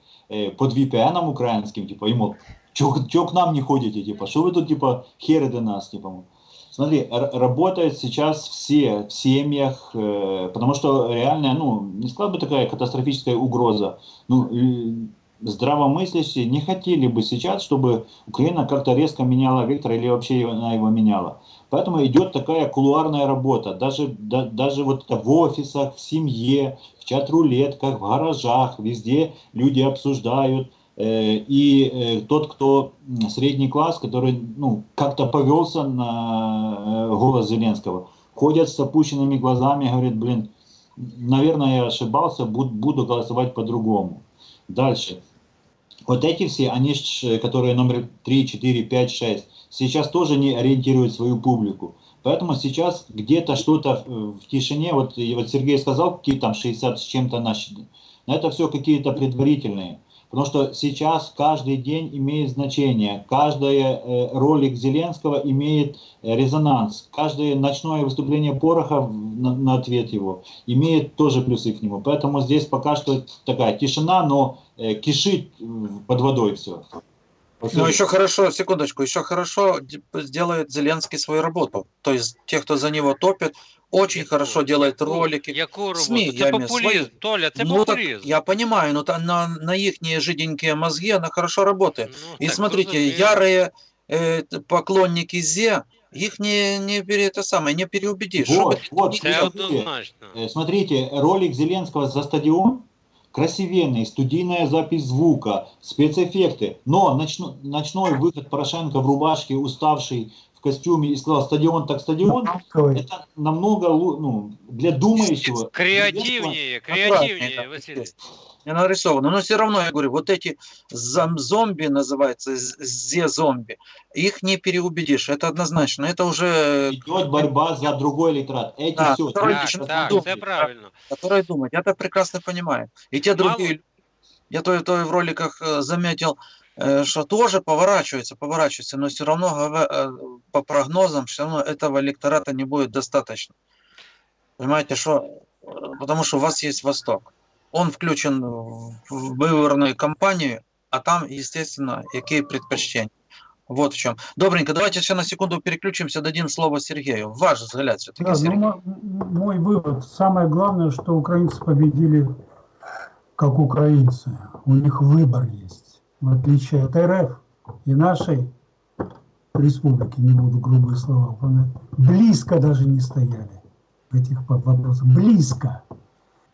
под VPN украинским, типа, ему Чего к нам не ходите, типа, что вы тут, типа, херы до нас, типа. Смотри, работают сейчас все в семьях, э, потому что реально, ну, не сказал бы такая катастрофическая угроза. Ну, здравомыслящие не хотели бы сейчас, чтобы Украина как-то резко меняла вектор или вообще она его меняла. Поэтому идет такая кулуарная работа. Даже, да, даже вот в офисах, в семье, в чат-рулетках, в гаражах, везде люди обсуждают, Э, и э, тот, кто средний класс, который ну, как-то повелся на э, голос Зеленского, ходят с опущенными глазами, говорит, блин, наверное, я ошибался, буду голосовать по-другому. Дальше. Вот эти все, они, которые номер 3, 4, 5, 6, сейчас тоже не ориентируют свою публику. Поэтому сейчас где-то что-то в тишине, вот, вот Сергей сказал, какие там 60 с чем-то наши, но это все какие-то предварительные. Потому что сейчас каждый день имеет значение, каждый э, ролик Зеленского имеет э, резонанс, каждое ночное выступление Пороха на, на ответ его имеет тоже плюсы к нему. Поэтому здесь пока что такая тишина, но э, кишит под водой все. Ну, еще хорошо, секундочку, еще хорошо сделает Зеленский свою работу. То есть те, кто за него топит, очень Яку, хорошо делает ролики. Яку? СМИ, це популізм, Толя, це ну, популизм. Так, я понимаю, но на, на их жиденькие мозги она хорошо работает. Ну, И смотрите, ярые э, поклонники ЗЕ, их не, не, это самое, не переубедишь. Вот, вот, смотрите, э, смотрите, ролик Зеленского за стадион, красивенный, студийная запись звука, спецэффекты, но ночной, ночной выход Порошенко в рубашке, уставший, в костюме и сказал стадион так стадион, это намного ну, для думающего. Креативнее, креативнее, Василий. Не нарисовано. Но все равно, я говорю, вот эти зомби называются, зе-зомби, их не переубедишь, это однозначно. Это уже... Идет борьба за другой электорат. Эти да, все. Так, так, так, все правильно. Которые думают, я это прекрасно понимаю. И те Мало... другие, я то, то в роликах э, заметил, Э, что тоже поворачивается, поворачивается, но все равно э, по прогнозам все равно этого электората не будет достаточно. Понимаете, что потому что у вас есть Восток. Он включен в выборную кампанию а там, естественно, какие предпочтения. Вот в чем. Добренько, давайте еще на секунду переключимся, дадим слово Сергею. Ваш взгляд все-таки, Да, ну, Сергей. мой вывод. Самое главное, что украинцы победили как украинцы. У них выбор есть. В отличие от РФ и нашей республики, не буду грубые слова близко даже не стояли в этих вопросах. Близко.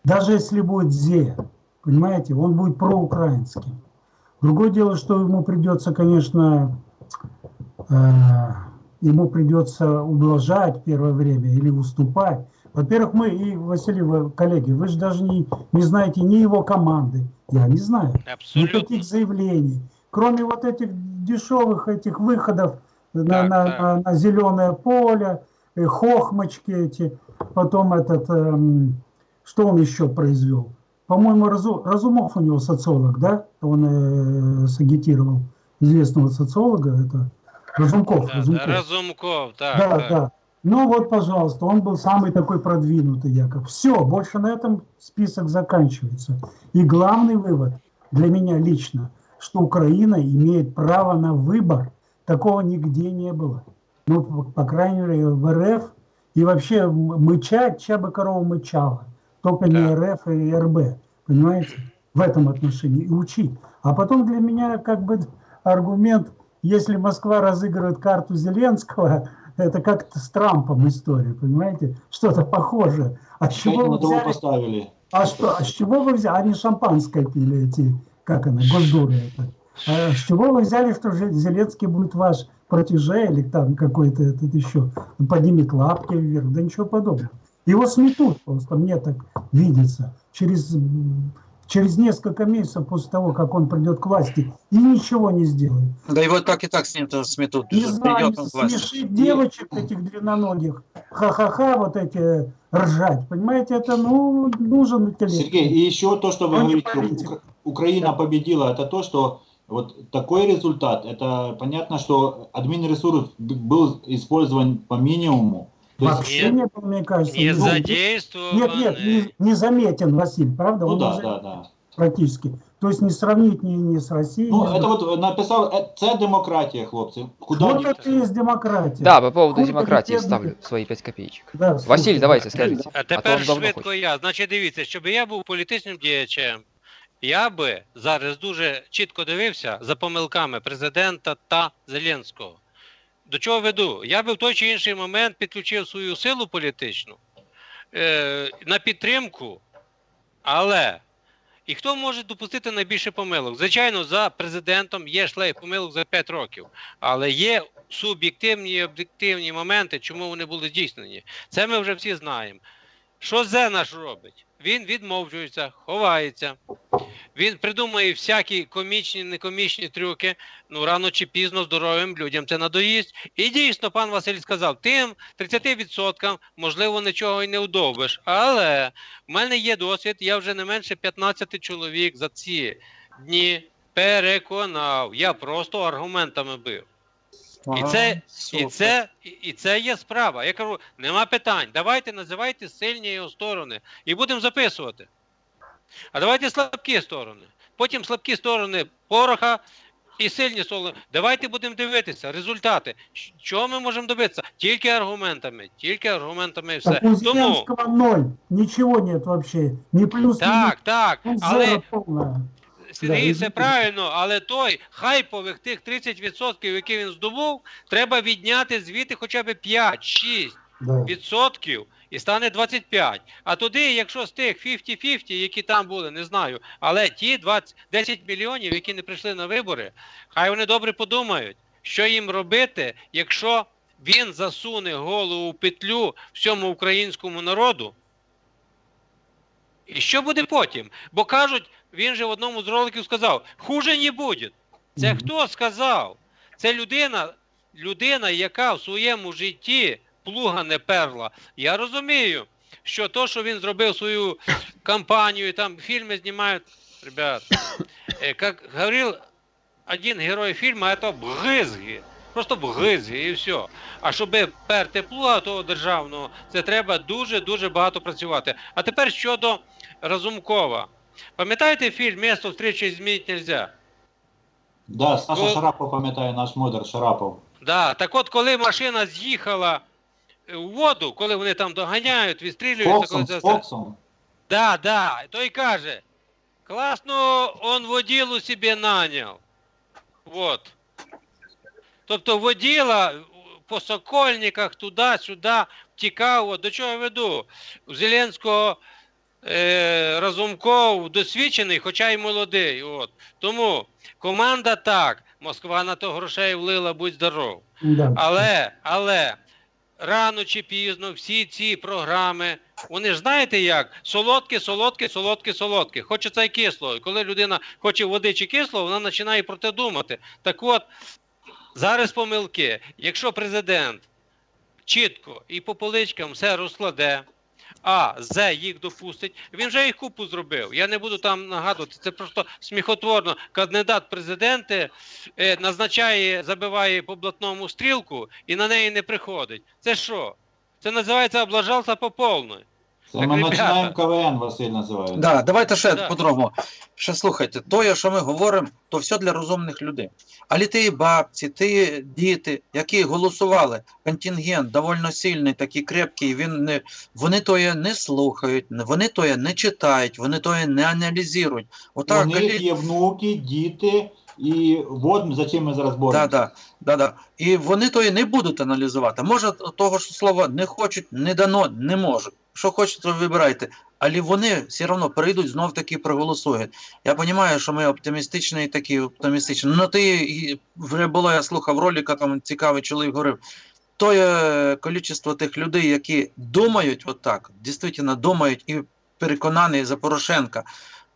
Даже если будет ЗЕ, понимаете, он будет проукраинским. Другое дело, что ему придется, конечно, э, ему придется ублажать первое время или уступать. Во-первых, мы и, Василий, вы, коллеги, вы же даже не, не знаете ни его команды, я не знаю, Абсолютно. никаких заявлений. Кроме вот этих дешевых этих выходов на, на, так. на- на зеленое поле, э, хохмочки эти, потом этот, эм, что он еще произвел? По-моему, Разу- Разумов у него социолог, да? Он э, сагитировал известного социолога, это Разумков. Да, да, Разумков. Разумков, так, Да, так. да. Ну вот, пожалуйста, он был самый такой продвинутый, Яков. Все, больше на этом список заканчивается. И главный вывод для меня лично, что Украина имеет право на выбор. Такого нигде не было. Ну, по, по крайней мере, в РФ и вообще мычать, чья бы корова мычала. Только не. РФ и РБ. Понимаете? В этом отношении. И учить. А потом для меня как бы аргумент, если Москва разыгрывает карту Зеленского, [laughs] это как-то с Трампом история, понимаете? Что-то похожее. А с чего на вы того взяли? поставили. А что? А с чего вы взяли? Они шампанское пили эти, как она, госдуры это. А с чего вы взяли, что Зеленский будет ваш протеже или там какой-то этот еще поднимет лапки вверх? Да ничего подобного. Его сметут просто, мне так видится, через, через несколько месяцев после того, как он придет к власти, и ничего не сделает. Да его так и так сметут. Не знаю, смешить девочек этих длинноногих, ха-ха-ха, вот эти ржать, понимаете, это, ну, нужен интеллект. Сергей, и еще то, что вы Он не говорите, Украина победила, это то, что вот такой результат, это понятно, что админресурс б- был использован по минимуму. То есть- Вообще не было, мне кажется. Не ну, задействованы. Нет, нет, не, не заметен Василь, правда? ну Он не да, заметен да, да. Практически. То есть не сравнить ни, ни с Россией. Ну, ни с это другими. вот написав, е, це демократія, хлопці. Куда Вот ні- это и есть демократия. Да, по поводу Хуй демократии победит. ставлю свои пять копеечек. Да, Василий, слушай, давайте да. скажите. А А то тепер он давно швидко хоче. я. Значить, дивіться, щоб я був політичним діячем, я би зараз дуже чітко дивився за помилками президента та Зеленського. До чого веду? Я би в той чи інший момент підключив свою силу політичну е, на підтримку, але і хто може допустити найбільше помилок? Звичайно, за президентом є шлейф помилок за 5 років, але є суб'єктивні і об'єктивні моменти, чому вони були здійснені. Це ми вже всі знаємо. Що Зе наш робить? Він відмовчується, ховається. Він придумує всякі комічні, некомічні трюки. Ну, рано чи пізно здоровим людям це надоїсть. І дійсно, пан Василь сказав, тим 30% можливо нічого і не вдовбиш. Але в мене є досвід, я вже не менше 15 чоловік за ці дні переконав. Я просто аргументами бив. І це, і, це, і- це є справа. Я кажу, нема питань. Давайте називайте сильні його сторони і будемо записувати. А давайте слабкі сторони. Потім слабкі сторони пороха і сильні сторони. Давайте будемо дивитися результати. Чого ми можемо добитися? Тільки аргументами, тільки аргументами і все. Так Тому ноль. Ничего нет вообще. Ни плюс, так, так, але. Сергій, це правильно, але той хайпових тих 30%, які він здобув, треба відняти звідти хоча б 5-6 Да. відсотків і стане 25. А туди, якщо з тих 50-50, які там були, не знаю, але ті 20, 10 мільйонів, які не прийшли на вибори, хай вони добре подумають, що їм робити, якщо він засуне голову в петлю всьому українському народу. І що буде потім? Бо кажуть, він же в одному з роликів сказав: хуже не буде. Це хто сказав? Це людина, людина, яка в своєму житті плуга не перла. Я розумію, що то, що він зробив свою кампанію, там фільми знімають. Ребят, э, как говорил один герой фільму, это бгизги. Просто бгизги і все. А щоб перти плуга того державного, це треба дуже-дуже багато працювати. А тепер щодо Разумкова. Пам'ятаєте фільм «Место встречи изменить нельзя»? Да, Саша Ну- Шарапов пам'ятає, наш модер Шарапов. Да, так от, коли машина з'їхала е, у воду, коли вони там доганяють, відстрілюються, коли Фоксом, це. Фоксом. Да, да. Той каже, класно он воділу собі наняв. Вот. Тобто воділа по сокольниках туди-сюди втікав. От До чого я веду? У Зеленського е, Разумков досвідчений, хоча й молодий. От. Тому команда так. Москва на то грошей влила, будь здоров. Да. Але, але рано чи пізно всі ці програми, вони ж знаєте як? Солодке, солодке, солодке, солодке. Хочеться і кисло. І коли людина хоче води чи кисло, вона починає про те думати. Так от, зараз помилки. Якщо президент чітко і по поличкам все розкладе, а З їх допустить. Він вже їх купу зробив. Я не буду там нагадувати. Це просто сміхотворно. Кандидат президенти е, назначає, забиває по блатному стрілку і на неї не приходить. Це що? Це називається облажався по повної. Це Так, ми ребята. починаємо КВН, Василь називається. Да, давайте ще Да. по-другому. Ще слухайте, то, що ми говоримо, то все для розумних людей. Але ті бабці, ті діти, які голосували, контингент довольно сильний, такий крепкий, він не, вони тое не слухають, вони тое не читають, вони тое не аналізують. Отак, У них коли- є внуки, діти, і от за чим ми зараз Да, да, да, да. І вони то і не будуть аналізувати. Може, того ж слова не хочуть, не дано, не можуть. Що хочете, вибирайте. Але вони все одно прийдуть, знов таки проголосують. Я розумію, що ми оптимістичні, такі оптимістичні. Ну ти вже було, я слухав ролика, там цікавий чоловік говорив. То є кількість тих людей, які думають отак, дійсно думають і переконані за Порошенка,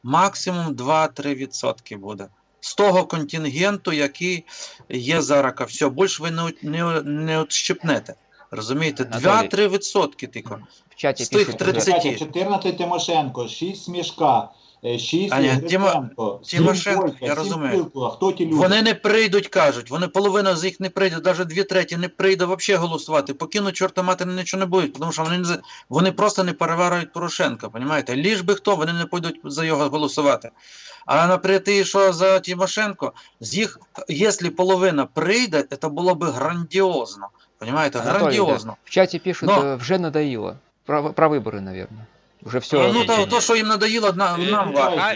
максимум 2-3% буде. З того контингенту, який є зараз, все, більше ви не, не, не отщепнете. Розумієте? Анатолій. 2-3% тільки. В чате З тих пишут 30. 14 Тимошенко, 6 Смішка, 6 Аня, Гриценко, сім Тимошенко, Бойка, я розумію. Хто ті люди? Вони не прийдуть, кажуть. Вони половина з їх не прийде, навіть дві треті не прийде взагалі голосувати. Покинуть чорта матері нічого не будуть, тому що вони не за- вони просто не переварюють Порошенка. Понімаєте? Ліж би хто, вони не пойдуть за його голосувати. А наприклад, ті, що за Тимошенко, з їх, якщо половина прийде, це було б грандіозно. Понімаєте? Анатолий, да. Грандіозно. В чате пишут, Но- э, вже надоело. Про, про выборы, наверное. Уже все. Ну, ні, то, ні. то, що їм надоїло, на, Е, нам е, важко. А,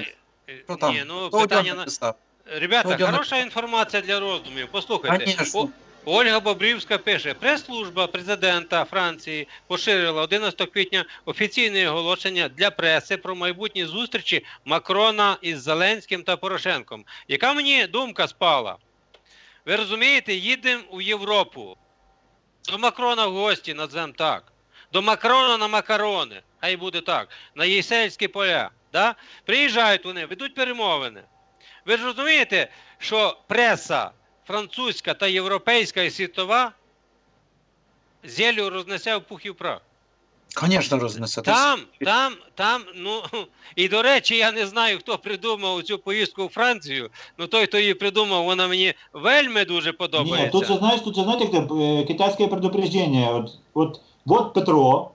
Що там? Ні, ну Хто у питання тебе на. написав? Ребята, Хто у тебе хороша інформація для роздумів. Послухайте. Конечно. О- Ольга Бобрівська пише: прес-служба президента Франції поширила 11 квітня офіційне оголошення для преси про майбутні зустрічі Макрона із Зеленським та Порошенком. Яка мені думка спала? Ви розумієте, їдемо у Європу. До Макрона в гості, назвемо так. До Макрона на макарони. Хай буде так. На Єсельські поля. Да? Приїжджають вони, ведуть перемовини. Ви ж розумієте, що преса французька та європейська і світова зелю рознесе в пух і в прах. Звісно, рознесе. Там, там, там, ну [laughs] і до речі, я не знаю, хто придумав цю поїздку у Францію. Ну той, хто її придумав, вона мені вельми дуже подобається. Ні, тут же, знаєш, тут же, знаєте, як е, китайське предупреждення. От, от, от Петро,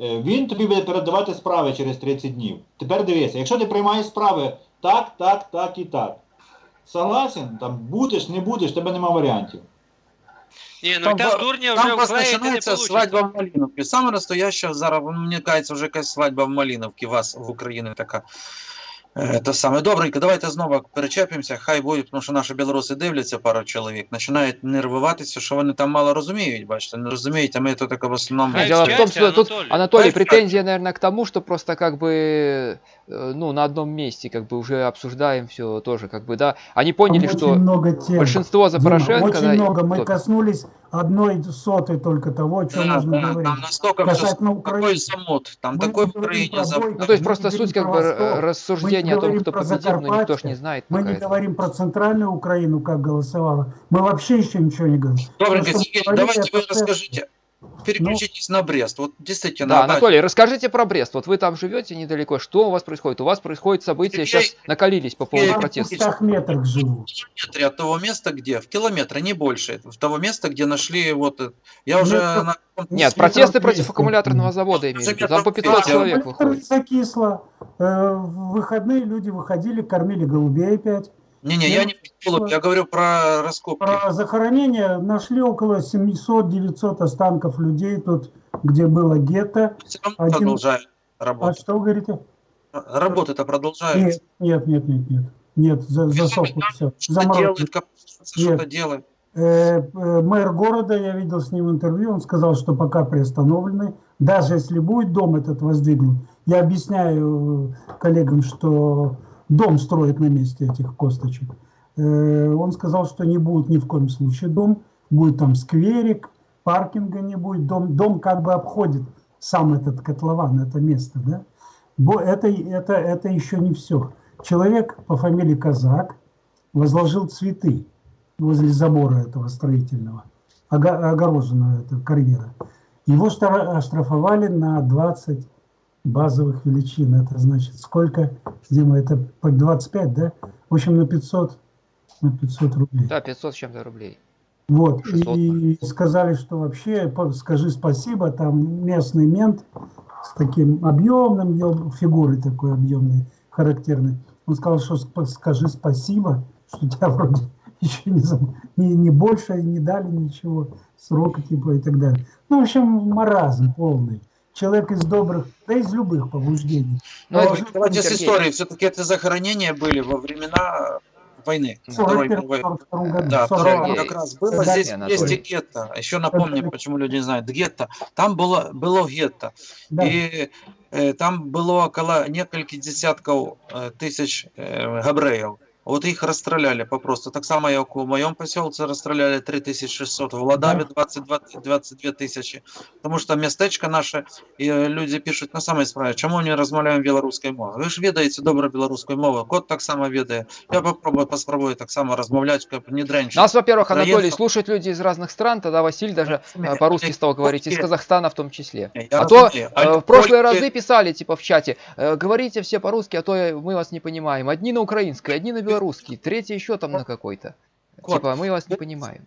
е, він тобі буде передавати справи через 30 днів. Тепер дивися, якщо ти приймаєш справи так, так, так і так. Согласен, там будеш, не будеш, тебе нема варіантів. Ні, ну Там, там, ба- дурня Там вже просто вклеїти не починається вийде. свадьба в Малиновці. Саме настояща зараз, мені кажеться, вже якась свадьба в Малиновці, у вас в Україні така. Е, Те саме. Добренько, давайте знову перечепимося, хай буде, тому що наші білоруси дивляться пару чоловік, починають нервуватися, що вони там мало розуміють, бачите, не розуміють, а ми тут таке в основному. Хай Дело в том, вчаться, что тут, Анатолий. Анатолий, Хай претензия, наверное, к тому, что просто как бы, э, ну, на одном месте, как бы уже обсуждаем все тоже, как бы, да. Они поняли, Очень что много тем. большинство за Дима, Порошенко, очень да, много. Мы кто- коснулись одной сотой только того, о чем Да, нужно да, говорить. там настолько все, Касательно такой Украины. замут, там Мы такой в Украине замут. Ну, то есть просто суть как бы Восток, рассуждения о том, кто победил, но никто ж Закарпатье, не знает Мы не этого. говорим про центральную Украину, как голосовала. Мы вообще еще ничего не говорим. Добренько, Сергей, давайте вы это- расскажите, переключитесь на Брест, вот действительно. Да, Анатолий, расскажите про Брест. Вот вы там живете недалеко. Что у вас происходит? У вас происходят события, Сергей, сейчас накалились по поводу Я в протестов. 200 метрах живу. километре от того места, где, в километре, не больше, в того места, где нашли вот, я уже Метров- на Нет, протесты против 200. аккумуляторного завода имею в виду. Там по 500 Да, человек выходит. закисло. Э, В выходные люди выходили, кормили голубей опять. Не-не, я не про Голубь, я говорю про раскопки. Про захоронение нашли около 700-900 останков людей тут, где было гетто. Все равно один- продолжают А работать. что вы говорите? Работы-то продолжаются. Нет, нет, нет, нет, нет. Нет, за, засохло все. Копаются, что-то делают. Э, э, мэр города, я видел с ним интервью, он сказал, что пока приостановлены. Даже если будет дом этот воздвигнут, я объясняю э, коллегам, что дом строят на месте этих косточек. Э, он сказал, что не будет ни в коем случае дом, будет там скверик, паркинга не будет, дом, дом как бы обходит сам этот котлован, это место, да. Это, это, это еще не все. Человек по фамилии Казак возложил цветы возле забора этого строительного, ого- огороженного этого карьера. Его оштрафовали на 20 базовых величин. Это значит сколько, Дима, это по 25, да? В общем, на 500, на 500 рублей. Да, 500 с чем-то рублей. Вот, 600. и сказали, что вообще, скажи спасибо, там местный мент с таким объемным, фигурой такой объемной, характерной. Он сказал, что скажи спасибо, что тебя вроде [laughs] еще не, не, не больше не дали ничего, срока типа и так далее. Ну, в общем, маразм полный Человек из добрых, да из любых побуждений. Ну, А это уже Давайте с Сергей. истории. Все-таки это захоронения были во времена войны. в Второй 41 мировой. 42 году. Да, 40 второго Сергей. как раз было. Да, Здесь Анатолий. есть и гетто. Еще напомню, Это- почему люди не знают. Гетто. Там было, было гетто. Да. І е, там було около нескольких десятків е, тисяч е, габреїв. От їх розстріляли попросту. Так само, як у моєму поселці розстріляли 3600, в Владаві 22, 22 тисячі. Тому що містечко наше, і е, люди пишуть на самій справі, чому не розмовляємо білоруською мовою. Ви ж відаєте добре білоруську мову, кот так само відає. Я попробую, поспробую так само розмовляти, як не дренче. Нас, во-первых, Анатолий, Проезд- слушают люди из разных стран, тогда Василий даже э, по-русски стал говорить, из Казахстана в том числе. Я А то розумію. э, в прошлые тільки- разы писали, типа, в чате, э, говорите все по-русски, а то мы вас не понимаем. Одни на украинской, одни на белорусский, третий еще там на какой-то. Кот, Типа, мы вас не понимаем.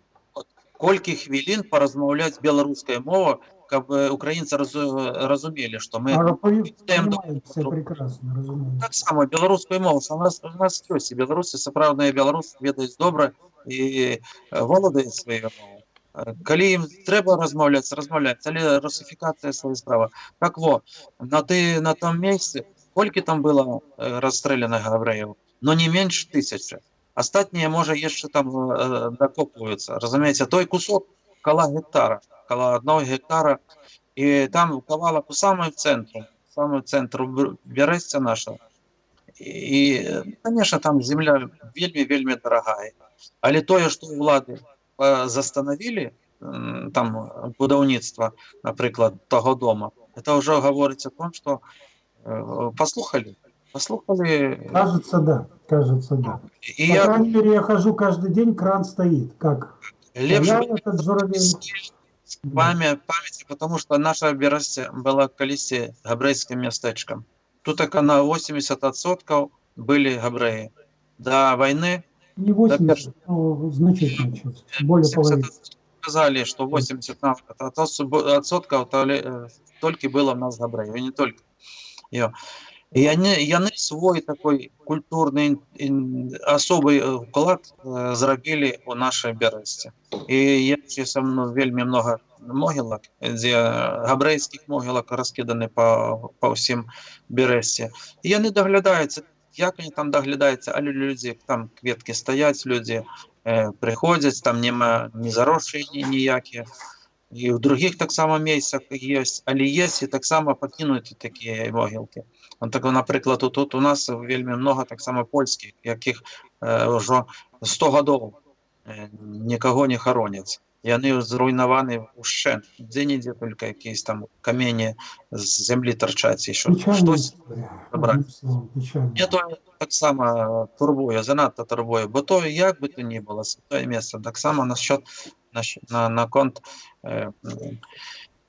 колькі хвілін порозмовляти білоруською мовою, каб е, українці розу- розуміли, що ми А пої- йдемо до понимают все прекрасно, разумеется. так само білоруською мовою. У нас у нас ёсць і білоруси, сапраўдныя беларусы ведаюць добра і е, володаюць сваёй мовай. Е, Калі ім трэба размаўляць, размаўляць, але русифікацыя свая справа. Так во, на ты на том месцы колькі там было е, расстрелянных габрэяў, но не менш тысячы. Астатнія можа яшчэ там э, дакопваюцца. Разумееце, той кусок кала гектара, кала одного гектара і там кавалак у самым цэнтру, самым цэнтру Бр- бярэсця наша. І, конечно, там земля вельмі вельмі дарагая. Але тое, што ўлады э, застанавілі м, там будаўніцтва, напрыклад, таго дома, это ўжо гаворыць о том, што э, паслухалі, паслухалі Кажется, да, кажется, да. і По я крайней мере, я хожу каждый день, кран стоит. Как? лепш Я бы этот журавель. памя памяці потому что наша берасце была калісьці габрэйскім мястэчкам тут так на 80% былі габрэі да войны Не 80, но значительно чуть. Более половины. сказали что 80 отсоткаў толькі было в нас габрэяў і не только Йо. і яны яны свой такой культурны ін- асобы э, уклад э, зрабілі у нашай бярэсці і я са мной вельмі много могілак дзе габрэйскіх могілак раскіданы па, па ўсім берэсці і яны даглядаюцца як они там даглядаюцца але людзі там кветкі стаяць людзі э, прыходзяць там няма не заросшыя ні- ніякія і ў другіх таксама месцах ёсць але есть і таксама пакінуты такія могілкі Он так, напрыклад тут, тут у нас вельмі много таксама польскіх якіх э, ўжо 100 гадоў э, нікаго не хароняць яны зруйнаваны ўшчэнт дзе-нідзе только якісь там камені з зямлі тарчаць еще Печальная штось история. Добра. Одним словом, печальная. мне то таксама турбуе занадта турбуе бо то як бы то ни было святое место таксама насчет насчет- на наконт э, м,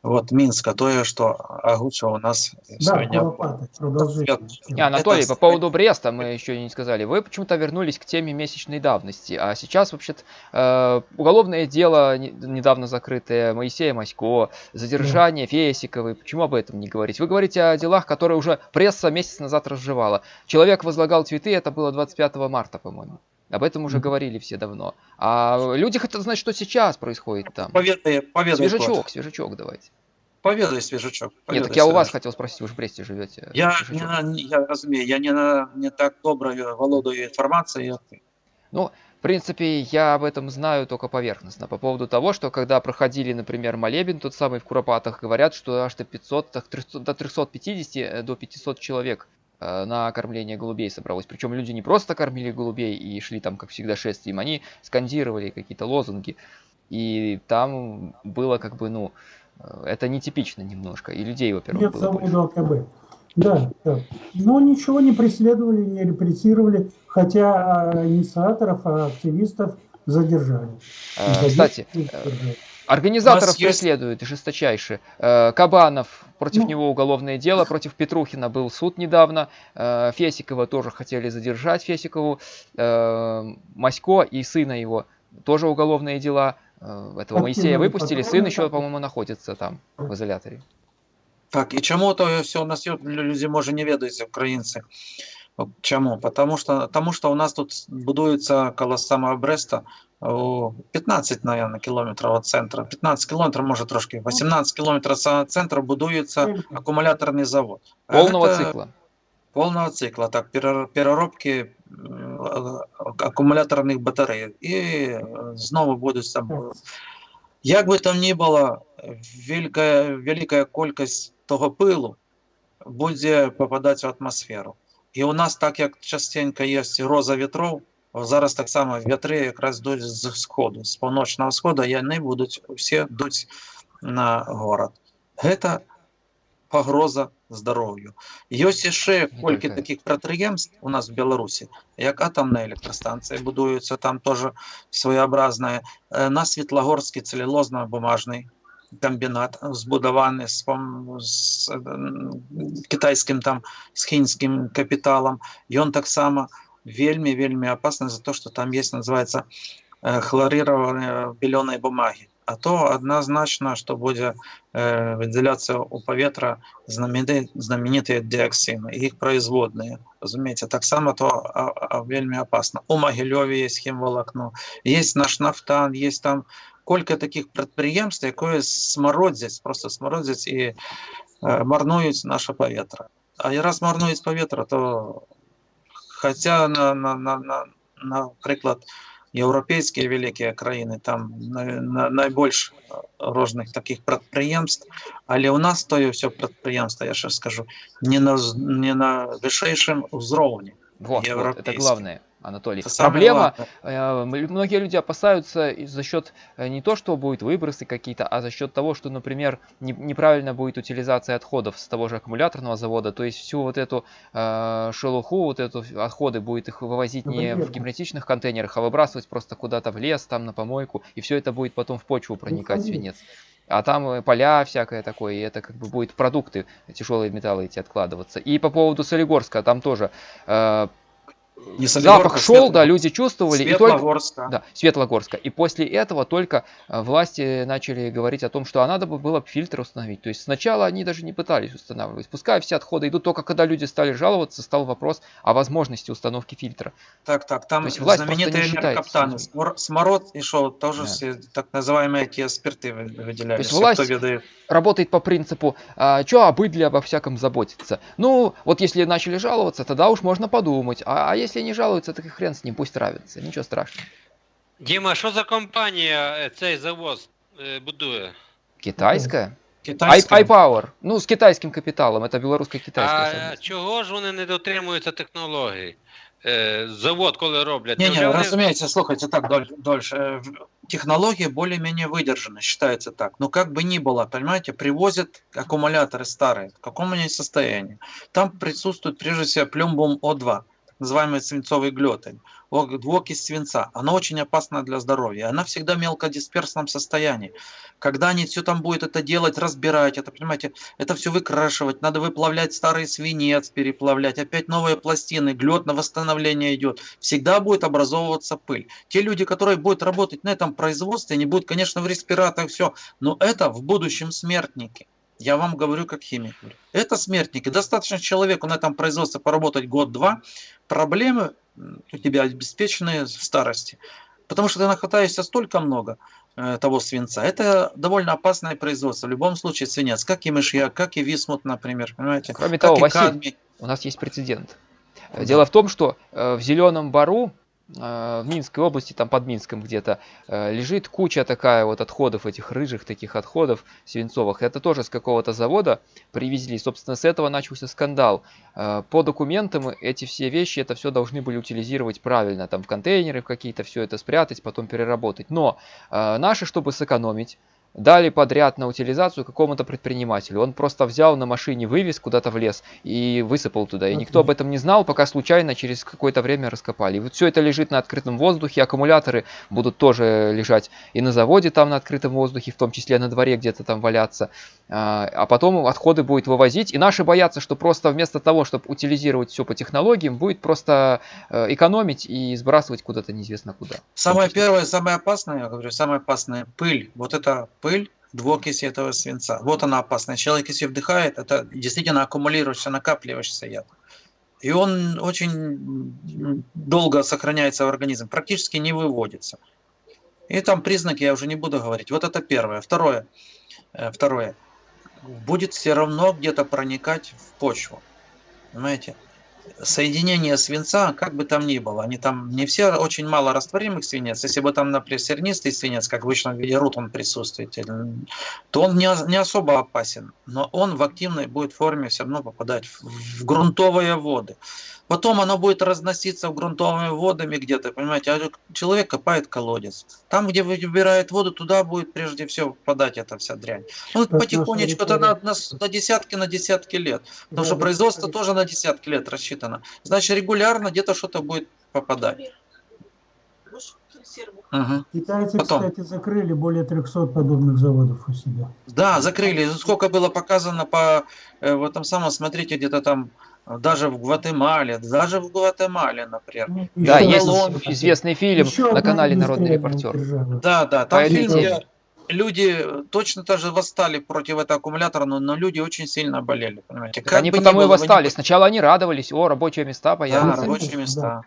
вот мінска тое что агуча у нас Да, Куропатов, продолжайте. Не, Анатолий, Это по поводу Бреста мы еще не сказали. Вы почему-то вернулись к теме месячной давности. А сейчас, вообще-то, э, уголовное дело не- недавно закрытое Моисея Масько, задержание Фесиковой. Почему об этом не говорить? Вы говорите о делах, которые уже пресса месяц назад разжевала. Человек возлагал цветы, это было 25 марта, по-моему. Об этом уже Мгм. говорили все давно. А люди хотят знать, что сейчас происходит там. Поведай, поведай, Свежачок, Клод. свежачок давайте. поведай, свежачок. Нет, поведай, так я у вас свежачок. хотел спросить, вы же в Бресте живете. Я, Свежачок. не, на- я розумію, я не, на, не так добре володаю інформацією, як ти. В принципе, я об этом знаю только поверхностно. По поводу того, что когда проходили, например, молебен, тот самый в Куропатах, говорят, что аж до 500, так, 300 до 350, э, до 500 человек э, на кормление голубей собралось. Причем люди не просто кормили голубей и шли там, как всегда, шествием, они скандировали какие-то лозунги. И там было как бы, ну, э, это нетипично немножко. И людей, во-первых, было больше. АКБ. Да, да. Но ничего не преследовали, не репрессировали, хотя а, инициаторов, а активистов задержали. Э, Задержали, Кстати, задержали. Организаторов есть- преследуют жесточайше. Э, Кабанов, против Ну. него уголовное дело, против Петрухина был суд недавно. Э, Фесикова тоже хотели задержать, Фесикову. Э, Масько и сына его тоже уголовные дела. Э, Этого Подкинули Моисея выпустили, сын патроны еще, там. по-моему, находится там, в изоляторе. Так, і чому то все на світ люди може не ведаються, українці? От Чому? Потому що, тому що у нас тут будується коло самого Бреста о, 15, наверное, кілометрів від центру. 15 кілометрів, може трошки, 18 кілометрів від самого центру будується акумуляторний завод. А Полного це- цикла. Полного цикла, так, перер- переробки м, а- акумуляторних батарей. І е, знову будуть там. Як би там ні було, велика, велика кількість того пилу буде попадати в атмосферу. І у нас, так як частенько є роза вітров, зараз так само вітри якраз йдуть з сходу, з північного сходу, і вони будуть всі дуть на город. Це погроза здоров'ю. Є ще Не кілька тільки. таких підприємств у нас в Білорусі, як атомна електростанція будується, там теж своєобразне. Е, На Світлогорський целюлозно-бумажний комбінат збудований з, пом- з е, китайським там з хінським капіталом. І він так само вельми вельми опасний за те, що там є, називається е, хлорирование беленої бумаги. А то однозначно, що буде е, виділятися у повітря знамениті, знамениті діоксини, і їх производні. Розумієте, так само то а, а, вельми опасно. У Могильові є хімволокно, є наш нафтан, є там кілька таких підприємств, які смородять, просто смородять і е, марнують наше повітря. А і раз марнують повітря, то хоча, на, на, на, на, наприклад, європейські великі країни, там на, на, найбільш різних таких підприємств, але у нас то все підприємство, я ще скажу, не на, з- не на висшейшому уровні. Вот, вот, это Европейский. главное, Анатолий. Саме Проблема, головне. Э, Многие люди опасаются за счет э, не то, что будут выбросы какие-то, а за счет того, что, например, не- неправильно будет утилизация отходов с того же аккумуляторного завода. То есть всю вот эту э, шелуху, вот эту отходы будет их вывозить не в герметичных контейнерах, а выбрасывать просто куда-то в лес, там на помойку, и все это будет потом в почву проникать, конечно. свинец. А там э, поля всякое такое, и это как бы будет продукты, тяжелые металлы эти откладываться. И по поводу Солигорска, там тоже э, запах шел, да, люди чувствовали, и только, Светлогорска. да, Светлогорска. И после этого только э, власти начали говорить о том, что а надо бы было фильтр установить. То есть сначала они даже не пытались устанавливать. Пускай все отходы идут, только когда люди стали жаловаться, стал вопрос о возможности установки фильтра. Так, так, там То есть власть знаменитые Смор- Смород и шо, тоже Да. все так называемые эти спирты вы- выделялись. То есть власть. Работает по принципу, а, что о быдле обо всяком заботиться. Ну, вот если начали жаловаться, тогда уж можно подумать. А, а если не жалуются, так и хрен с ним, пусть нравится. Ничего страшного. Діма, що за компанія е, цей завоз е, будує? Китайская? Китайская. iPower. Ну, с китайским капиталом. Это белорусско-китайское. А совместно. чого ж вони не дотримуються технологій? Е, Завод, коли роблять. Не, Невже не, вони- разумеется, слушайте, так доль- дольше. Э, в- Технология более-менее выдержана, считается так. Но как бы ни было, понимаете, привозят аккумуляторы старые, в каком они состоянии. Там присутствует прежде всего плюмбум О2, так называемый свинцовый глютен, двуокись свинца. Она очень опасна для здоровья. Она всегда в мелкодисперсном состоянии. Когда они все там будут это делать, разбирать, это, понимаете, это все выкрашивать, надо выплавлять старый свинец, переплавлять, опять новые пластины, глет на восстановление идет. Всегда будет образовываться пыль. Те люди, которые будут работать на этом производстве, они будут, конечно, в респираторах все, но это в будущем смертники. Я вам говорю как химик. Это смертники. Достаточно человеку на этом производстве поработать год-два, проблемы у тебя обеспечены в старости. Потому что ты нахватаешься столько много э, того свинца. Это довольно опасное производство. В любом случае свинец, как и мышьяк, как и висмут, например. Понимаете? Кроме как того, Василий, кадмий. у нас есть прецедент. Дело в том, что э, в Зеленом Бару, в Минской области, там под Минском где-то, э, лежит куча такая вот отходов, этих рыжих таких отходов свинцовых. Это тоже с какого-то завода привезли. Собственно, с этого начался скандал. Э, По документам эти все вещи, это все должны были утилизировать правильно, там в контейнеры какие-то все это спрятать, потом переработать. Но э, наши, чтобы сэкономить, дали подряд на утилизацию какому-то предпринимателю. Он просто взял на машине, вывез куда-то в лес и высыпал туда. И никто об этом не знал, пока случайно через какое-то время раскопали. И вот все это лежит на открытом воздухе. Аккумуляторы будут тоже лежать и на заводе там на открытом воздухе, в том числе на дворе где-то там валяться. А а потом отходы будет вывозить. И наши боятся, что просто вместо того, чтобы утилизировать все по технологиям, будет просто э, экономить и сбрасывать куда-то неизвестно куда. Самое первое, самое опасное, я говорю, самое опасное пыль. Вот это пыль двуокиси этого свинца. Вот она опасная. Человек, если вдыхает, это действительно аккумулирующийся, накапливающийся яд. И он очень долго сохраняется в организме, практически не выводится. И там признаки я уже не буду говорить. Вот это первое. Второе. Э, Второе. Будет все равно где-то проникать в почву. Понимаете? Соединение свинца, как бы там ни было, они там не все, очень мало растворимых свинец. Если бы там, например, сернистый свинец, как в обычном виде рут он присутствует, то он не, не особо опасен. Но он в активной будет форме все равно попадать в, в грунтовые воды. Потом оно будет разноситься в грунтовыми водами где-то, понимаете, а человек копает колодец. Там, где выбирает воду, туда будет прежде всего попадать эта вся дрянь. Ну, Как потихонечку, это на, на, на десятки, на десятки лет. Потому Да, что да. производство тоже на десятки лет рассчитано. Значит, регулярно где-то что-то будет попадать. Мгм. Китайцы, Потом. кстати, закрыли более 300 подобных заводов у себя. Да, закрыли. Сколько было показано по э, в этом самом, смотрите, где-то там даже в Гватемале, даже в Гватемале, например. Ну, Да, есть одна- известный фильм еще на канале Народный репортер. Да, да, там этой фильм, где люди точно так же восстали против этого аккумулятора, но, но люди очень сильно болели, понимаете. Так они потому и вы не восстали. Сначала они радовались, о, рабочие места Да, появятся. рабочие Да.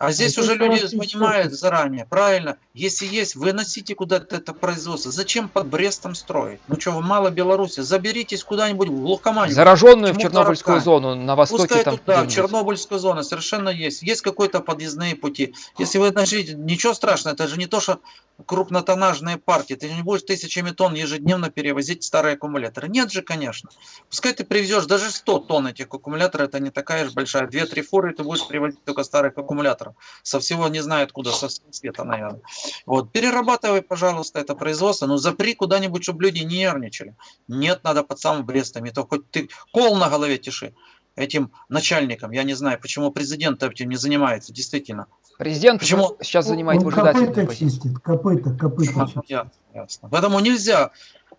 Места. А здесь уже люди понимают заранее, правильно, если есть, выносите куда-то это производство. Зачем под Брестом строить? Ну что, вы мало Беларуси, заберитесь куда-нибудь в глухомань. Зараженную в Чернобыльскую зону на востоке Пускай там тут, да, где-нибудь. Чернобыльская зона совершенно есть. Есть какой-то подъездные пути. Если вы начнете, ничего страшного, это же не то, что крупнотоннажные партии. Ты не будешь тысячами тонн ежедневно перевозить старые аккумуляторы. Нет же, конечно. Пускай ты привезешь даже 100 тонн этих аккумуляторов, это не такая же большая. 2-3 фуры ты будешь привозить только старых аккумуляторов. Со всего не знаю откуда, со всего света, наверное. Вот. Перерабатывай, пожалуйста, это производство, но запри куда-нибудь, чтобы люди не нервничали. Нет, надо под самым Брестом. И то хоть ты кол на голове тиши этим начальникам. Я не знаю, почему президент этим не занимается, действительно. Президент Почему? сейчас занимает Он выжидательную копыта чистит, копыта, копыта Ну, чистит. ясно, ясно. Поэтому нельзя,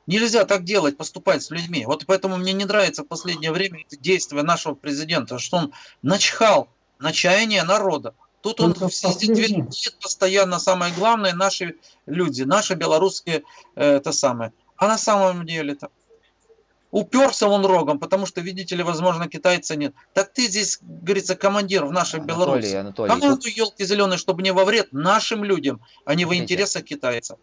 нельзя так делать, поступать с людьми. Вот поэтому мне не нравится в последнее время действия нашего президента, что он начхал на чаяние народа. Тут он твердит постоянно, самое главное, наши люди, наши белорусские, э, это самое. А на самом деле-то уперся он рогом, потому что, видите ли, возможно, китайца нет. Так ты здесь, говорится, командир в нашей Анатолий, Беларуси. Анатолий, тут- елки зеленые, чтобы не во вред нашим людям, а не во интересах китайцев.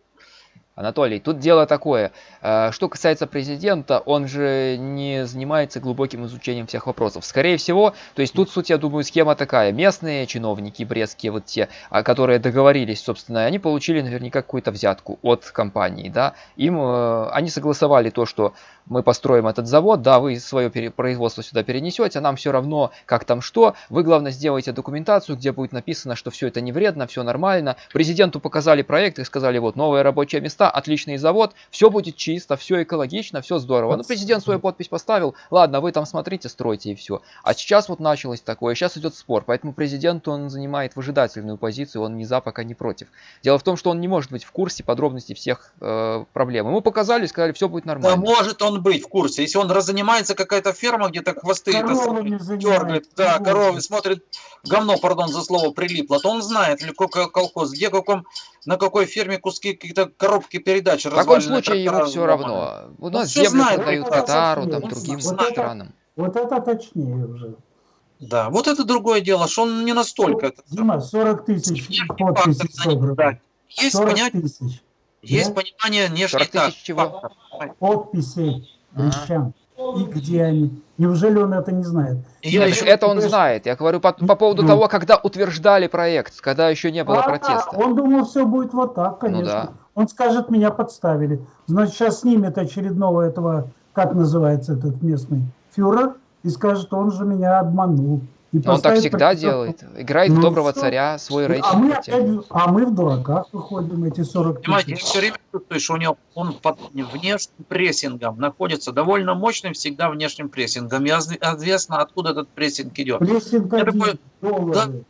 Анатолий, тут дело такое. Э, Что касается президента, он же не занимается глубоким изучением всех вопросов. Скорее всего, то есть тут суть, я думаю, схема такая. Местные чиновники брестские, вот те, а, которые договорились, собственно, они получили наверняка какую-то взятку от компании, да. Им, э, они согласовали то, что мы построим этот завод, да, вы свое производство сюда перенесете, нам все равно, как там что. Вы, главное, сделайте документацию, где будет написано, что все это не вредно, все нормально. Президенту показали проект и сказали, вот, новые рабочие места, отличный завод, все будет чисто, все экологично, все здорово. Ну, президент свою подпись поставил, ладно, вы там смотрите, стройте и все. А сейчас вот началось такое, сейчас идет спор, поэтому президент, он занимает выжидательную позицию, он ни за, пока не против. Дело в том, что он не может быть в курсе подробностей всех э, проблем. Ему показали, сказали, все будет Да нормально. может он быть в курсе. Если он занимается какая-то ферма, где-то хвосты дергает, да, коровы смотрит, говно, пардон за слово, прилипло, то он знает, ли какой колхоз, где каком на какой ферме куски какие-то коробки передач В таком случае ему все равно. У нас всё землю знает, продают это Катару, там он другим знает. Вот это- странам. Вот это точнее уже. Да, вот это другое дело, что он не настолько. Дима, 40 тысяч подписей собрано. Есть 40 понятие, тысяч есть Да? понимание внешних 40 тысяч так, чего? подписей А. И где они? Неужели он это не знает? Я Нет, еще- это он знает. Я говорю по, по поводу Ну. того, когда утверждали проект, когда еще не было А, протеста. Он думал, все будет вот так, конечно. Ну да. Он скажет, меня подставили. Значит, сейчас снимет очередного этого, как называется этот местный фюрер, и скажет, он же меня обманул. И Он так всегда делает. Играет в Ну, доброго всё. царя, свой А рейтинг мы, подтягивает. опять, а мы в дураках выходим, эти 40 Понимаете, я тысяч. все время чувствую, что у него он под внешним прессингом находится, довольно мощным всегда внешним прессингом. И изв- известно, откуда этот прессинг идет. Прессинг Я один, такой, доллары.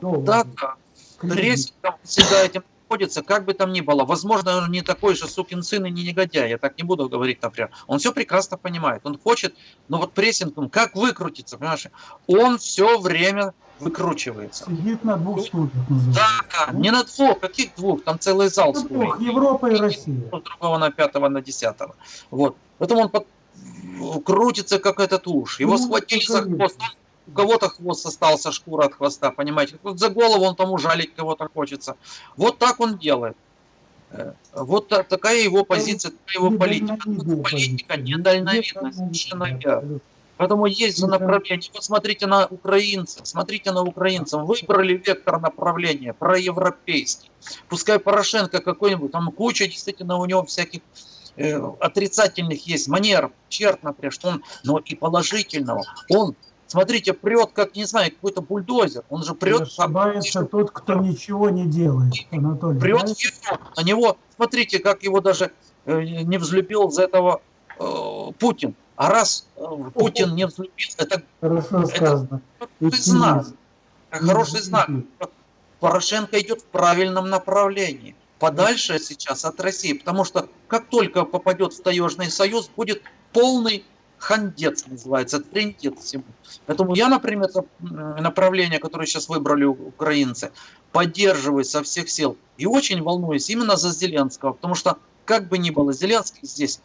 доллары, Да, да, прессингом всегда этим находится, как бы там ни было. Возможно, он не такой же сукин сын и не негодяй, я так не буду говорить, например. Он все прекрасно понимает, он хочет, но вот прессингом, как выкрутиться, понимаешь? Он все время выкручивается. Сидит на двух стульях. называется. Да, да, не на двух, каких двух, там целый зал Ну, стульев. двух, Европа и Россия. у другого на пятого, на десятого. Вот. Поэтому он под- крутится, как этот уж. Его Ну, схватили за хвост. У кого-то хвост остался, шкура от хвоста, понимаете. Вот за голову он тому жалить кого-то хочется. Вот так он делает. Э, Вот та- такая его позиция, такая его политика. Недальновидная Политика позиция. недальновидная, совершенно верно. Поэтому есть же направление. Вот смотрите на украинцев, смотрите на украинцев. Выбрали вектор направления проевропейский. Пускай Порошенко какой-нибудь, там куча действительно у него всяких э, отрицательных есть манер, черт, например, что он, но и положительного. Он, смотрите, прет, как, не знаю, какой-то бульдозер. Он же прет, ошибается тот, кто ничего не делает, Анатолий. прет Европу. На него, смотрите, как его даже э, не взлюбил за этого э, Путин. А раз э, Путин не взлюбил, это Хорошо сказано. хороший знак. Оптимизм. Хороший знак. Порошенко идет в правильном направлении. Подальше сейчас от России. Потому что как только попадет в таежный союз, будет полный хандец, называется, трендец всему. Поэтому я, например, направление, которое сейчас выбрали украинцы, поддерживаю со всех сил. И очень волнуюсь именно за Зеленского. Потому что, как бы ни было, Зеленский здесь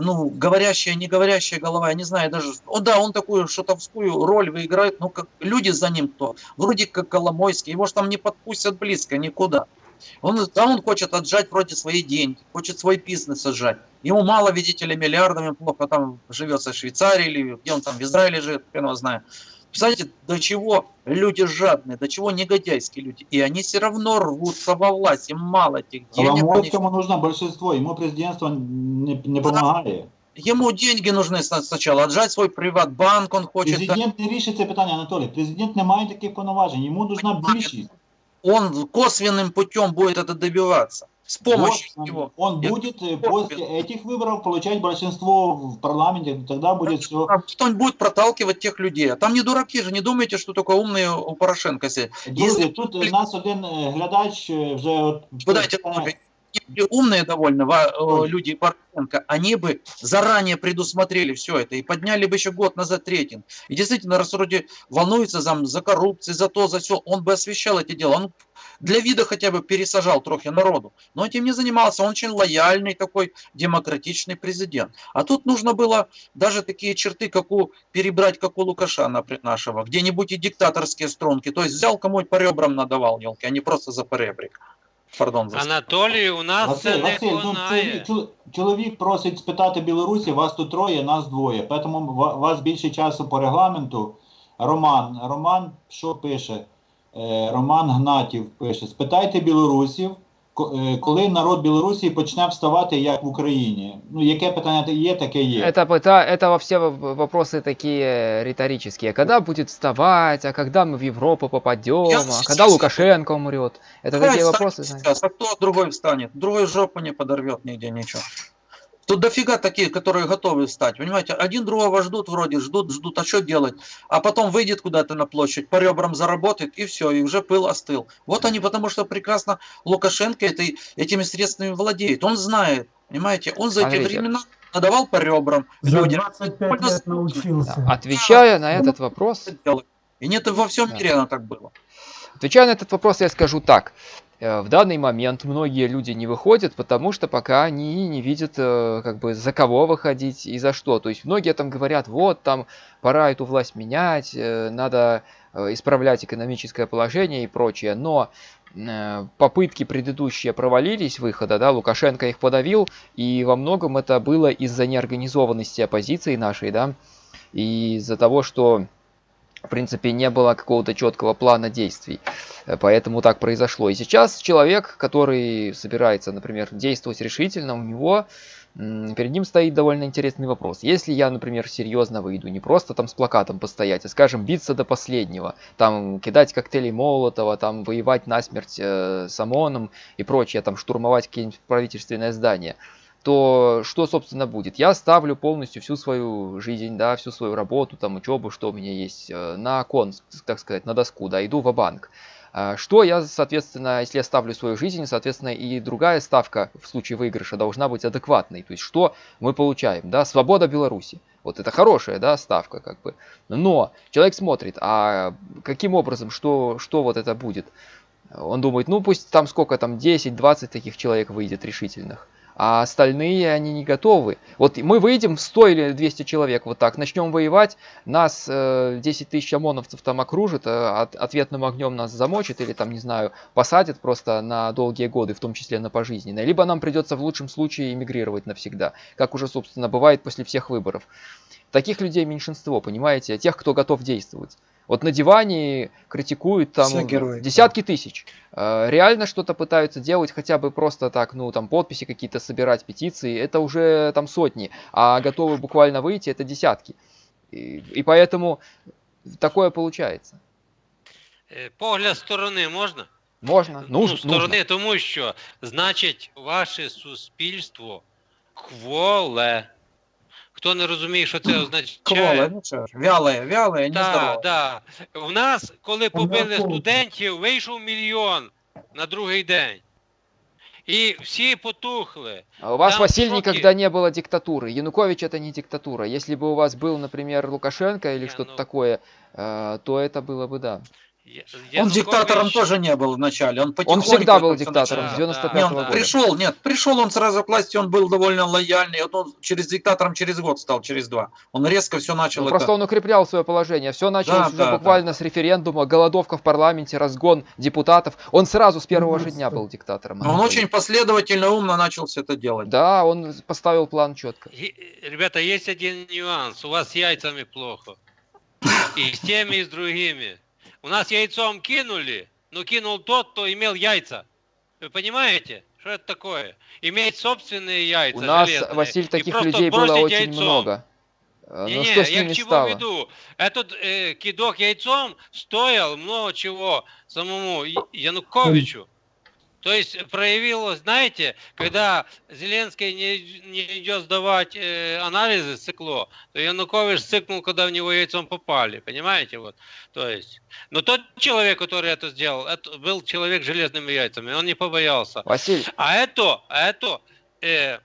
ну, говорящая, не говорящая голова, я не знаю даже, о да, он такую шутовскую роль выиграет, но как люди за ним кто, вроде как Коломойский, его же там не подпустят близко никуда. Он, там он хочет отжать вроде свои деньги, хочет свой бизнес отжать. Ему мало, видите ли, миллиардами плохо там живется в Швейцарии или где он там в Израиле живет, хрен его знает. Представляете, до чего люди жадные, до чего негодяйские люди. И они все равно рвутся во власть, им мало этих денег. они Коломойському нужно большинство, ему президентство не, не помагає. Ему деньги нужны сна- сначала, отжать свой приватбанк он хочет. Президент не рішить це питання, Анатолій. Президент не має таких повноважень, йому нужна більшість. Он косвенным путем будет это добиваться. С помощью Вот, него. Он Я- будет э, после этих выборов получать большинство в парламенте, тогда будет все. Кто-нибудь будет проталкивать тех людей. А там не дураки же, не думайте, что только умные у Порошенко сидят. Друзі, Если- тут е, нас один е, глядач вже от Если умные довольно э, люди Порошенко, они бы заранее предусмотрели все это и подняли бы еще год назад рейтинг. И действительно, раз вроде волнуется за, за коррупцию, за то, за все, он бы освещал эти дела. Он для вида хотя бы пересажал трохи народу. Но этим не занимался. Он очень лояльный такой демократичный президент. А тут нужно было даже такие черты, как у, перебрать, как у Лукаша нашего. Где-нибудь и диктаторские струнки. То есть взял кому-нибудь по ребрам надавал, елки, а не просто за поребрик. Пардон за Анатолій, у нас це Василь, не Василь, ну, чоловік, чоловік просить спитати Білорусі, вас тут троє, нас двоє. Тому у вас більше часу по регламенту. Роман, Роман що пише? Е, Роман Гнатів пише: спитайте білорусів, коли народ Білорусі почне вставати, як в Україні. Ну, яке питання та- є, таке є. Это, это, это во все в- вопросы такие риторические. Когда будет вставать, а когда мы в Европу попадем, Я а сейчас- когда Лукашенко умрет. Это Давай такие встанет вопросы, знаете. сейчас, а кто другой встанет? Другой жопу не подорвет нигде, ничего. Тут дофига таких, которые готовы встать, понимаете? Один другого ждут вроде, ждут, ждут, а что делать? А потом выйдет куда-то на площадь, по ребрам заработает, и все, и уже пыл остыл. Вот они, потому что прекрасно Лукашенко этой, этими средствами владеет. Он знает, понимаете? Он за эти Смотрите. времена надавал по ребрам За людям. 25 лет научился. Да, Отвечая на этот вопрос, И нет, во всем Да. мире оно так было. Отвечая на этот вопрос, я скажу так. Э, В данный момент многие люди не выходят, потому что пока они не видят, э, как бы, за кого выходить и за что. То есть многие там говорят, вот, там, пора эту власть менять, э, надо исправлять экономическое положение и прочее. Но попытки предыдущие провалились выхода, да, Лукашенко их подавил, и во многом это было из-за неорганизованности оппозиции нашей, да, и из-за того, что в принципе, не было какого-то четкого плана действий. Э, Поэтому так произошло. И сейчас человек, который собирается, например, действовать решительно, у него перед ним стоит довольно интересный вопрос. Если я, например, серьезно выйду, не просто там с плакатом постоять, а, скажем, биться до последнего, там кидать коктейли Молотова, там воевать насмерть э, с ОМОНом и прочее, там штурмовать какие-нибудь правительственные здания, то что, собственно, будет? Я ставлю полностью всю свою жизнь, да, всю свою работу, там, учебу, что у меня есть, э, на кон, так сказать, на доску, да, иду в банк Что я, соответственно, если я ставлю свою жизнь, соответственно, и другая ставка в случае выигрыша должна быть адекватной. То есть, что мы получаем, да, свобода Беларуси. Вот это хорошая, да, ставка, как бы. Но человек смотрит, а каким образом, что, что вот это будет? Он думает, ну пусть там сколько там, 10-20 таких человек выйдет решительных а остальные они не готовы. Вот мы выйдем в 100 или 200 человек вот так, начнем воевать, нас э, 10 тысяч ОМОНовцев там окружит, э, от, ответным огнем нас замочит или там, не знаю, посадят просто на долгие годы, в том числе на пожизненное. Либо нам придется в лучшем случае эмигрировать навсегда, как уже, собственно, бывает после всех выборов. Таких людей меньшинство, понимаете, тех, кто готов действовать. Вот на диване критикуют там Все герои, десятки тысяч. Э, Реально что-то пытаются делать, хотя бы просто так, ну там подписи какие-то собирать, петиции, это уже там сотни, а готовы буквально выйти, это десятки. И, и поэтому такое получается. Е, Погляд сторони можна? Можно, ну, нужно, сторони, нужно. тому що, значить, ваше суспільство кволе. Хто не розуміє, що це означає? Кволе, ну що ж, вяле, вяле, не Так, здорово. так. У нас, коли побили Помилково. студентів, вийшов мільйон на другий день. І всі потухли. А У вас, Там Василь, шоки. никогда не было диктатуры. Янукович это не диктатура. Если бы у вас был, например, Лукашенко или Не, что-то ну- такое, э, то это было бы да. Я- Он диктатором тоже не был вначале. Он, Он всегда был диктатором Да, с начал. 95 Не, -го он года. пришел, нет, пришел он сразу к власти, он был довольно лояльный, вот он через диктатором через год стал, через два. Он резко все начал Ну, это... просто он укреплял свое положение. Все началось Да, уже да, буквально с референдума, голодовка в парламенте, разгон депутатов. Он сразу с первого же дня был диктатором. Но он очень последовательно, умно начал все это делать. Да, он поставил план четко. Ребята, есть один нюанс. У вас с яйцами плохо. И с теми, и с другими. У нас яйцом кинули, но кинул тот, кто имел яйца. Вы понимаете? Что это такое? Иметь собственные яйца У нас, железные Василь, таких людей было очень яйцом. много. Э, Не, Но не, что с я к чему стало? веду? Этот э, кидок яйцом стоил много чего самому Януковичу. То есть проявилось, знаете, когда Зеленский не, не идет сдавать э, анализы цикло, то Янукович цикнул, когда в него яйцом попали, понимаете? Вот. То есть, но тот человек, который это сделал, это был человек с железными яйцами, он не побоялся. Василь, А это, а это, е,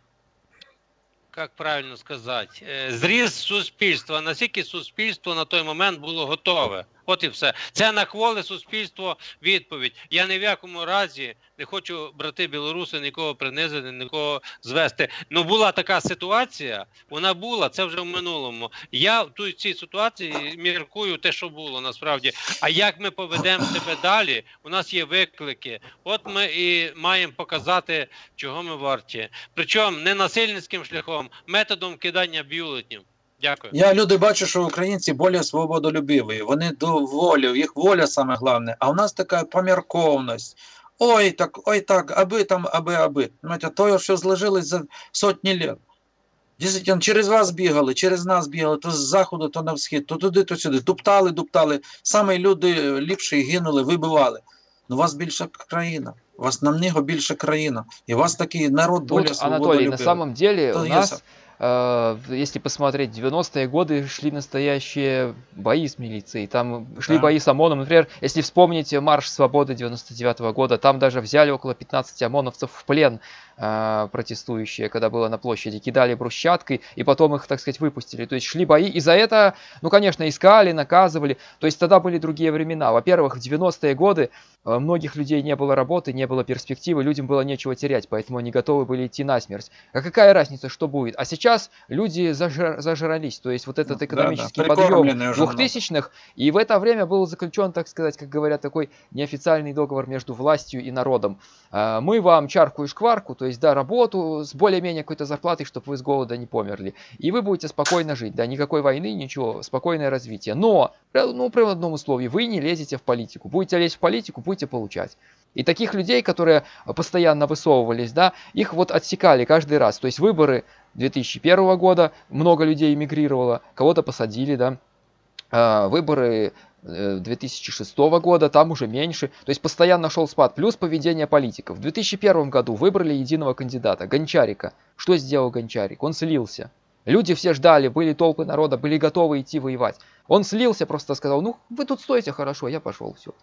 як правильно сказати, е, зріз суспільства, наскільки суспільство на той момент було готове. От і все. Це на кволе суспільство відповідь. Я ні в якому разі не хочу, брати білоруси, нікого принизити, нікого звести. Ну була така ситуація, вона була, це вже в минулому. Я в цій ситуації міркую те, що було насправді. А як ми поведемо себе далі? У нас є виклики. От ми і маємо показати, чого ми варті. Причому не насильницьким шляхом, методом кидання бюлетнів. Дякую. Я люди бачу, що українці більш свободолюбиві. Вони до волі, їх воля саме головне. А у нас така помірковність. Ой, так, ой, так, аби там, аби, аби. Знаєте, то, що зложилось за сотні літ. Дійсно, через вас бігали, через нас бігали, то з заходу, то на схід, то туди, то сюди. Туптали, дуптали. Саме люди ліпші гинули, вибивали. Ну, у вас більша країна. У вас намного більша країна. І у вас такий народ тут, більш Анатолий, на самом деле То у нас если посмотреть, 90-е годы шли настоящие бои с милицией. Там шли Да. бои с ОМОНом. Например, если вспомните марш свободы 99 года, там даже взяли около 15 ОМОНовцев в плен э, протестующие, когда было на площади, кидали брусчаткой, и потом их, так сказать, выпустили. То есть шли бои, и за это, ну, конечно, искали, наказывали. То есть тогда были другие времена. Во-первых, в 90-е годы э, многих людей не было работы, не было перспективы, людям было нечего терять, поэтому они готовы были идти на смерть. А какая разница, что будет? А сейчас люди зажра- зажрались, то есть вот этот Да, экономический да, подъем прикормленные уже 2000-х, и в это время был заключен, так сказать, как говорят, такой неофициальный договор между властью и народом. А, Мы вам чарку и шкварку, то есть, да, работу с более-менее какой-то зарплатой, чтобы вы с голода не померли. И вы будете спокойно жить, да, никакой войны, ничего, спокойное развитие. Но, ну, при одном условии, вы не лезете в политику. Будете лезть в политику, будете получать. И таких людей, которые постоянно высовывались, да, их вот отсекали каждый раз. То есть выборы 2001 года, много людей эмигрировало, кого-то посадили, да, а, выборы 2006 года, там уже меньше. То есть постоянно шел спад. Плюс поведение политиков. В 2001 году выбрали единого кандидата, Гончарика. Что сделал Гончарик? Он слился. Люди все ждали, были толпы народа, были готовы идти воевать. Он слился, просто сказал, ну вы тут стойте хорошо, я пошел, все.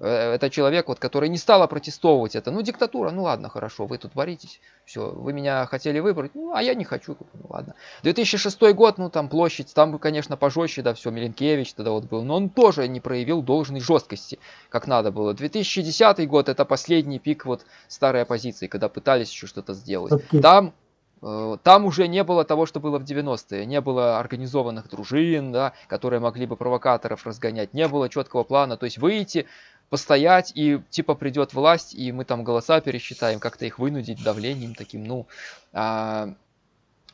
Это человек, вот, который не стал протестовывать это. Ну, диктатура, ну ладно, хорошо, вы тут боритесь. Все, вы меня хотели выбрать, ну, а я не хочу, ну ладно. 2006 год, ну, там площадь, там, конечно, пожестче, да, все, Миленкевич тогда вот был, но он тоже не проявил должной жесткости, как надо было. 2010 год, это последний пик вот старой оппозиции, когда пытались еще что-то сделать. Окей. Там э, там уже не было того, что было в 90-е. Не было организованных дружин, да, которые могли бы провокаторов разгонять. Не было четкого плана. То есть выйти, постоять, и типа придет власть, и мы там голоса пересчитаем, как-то их вынудить давлением таким, ну... а,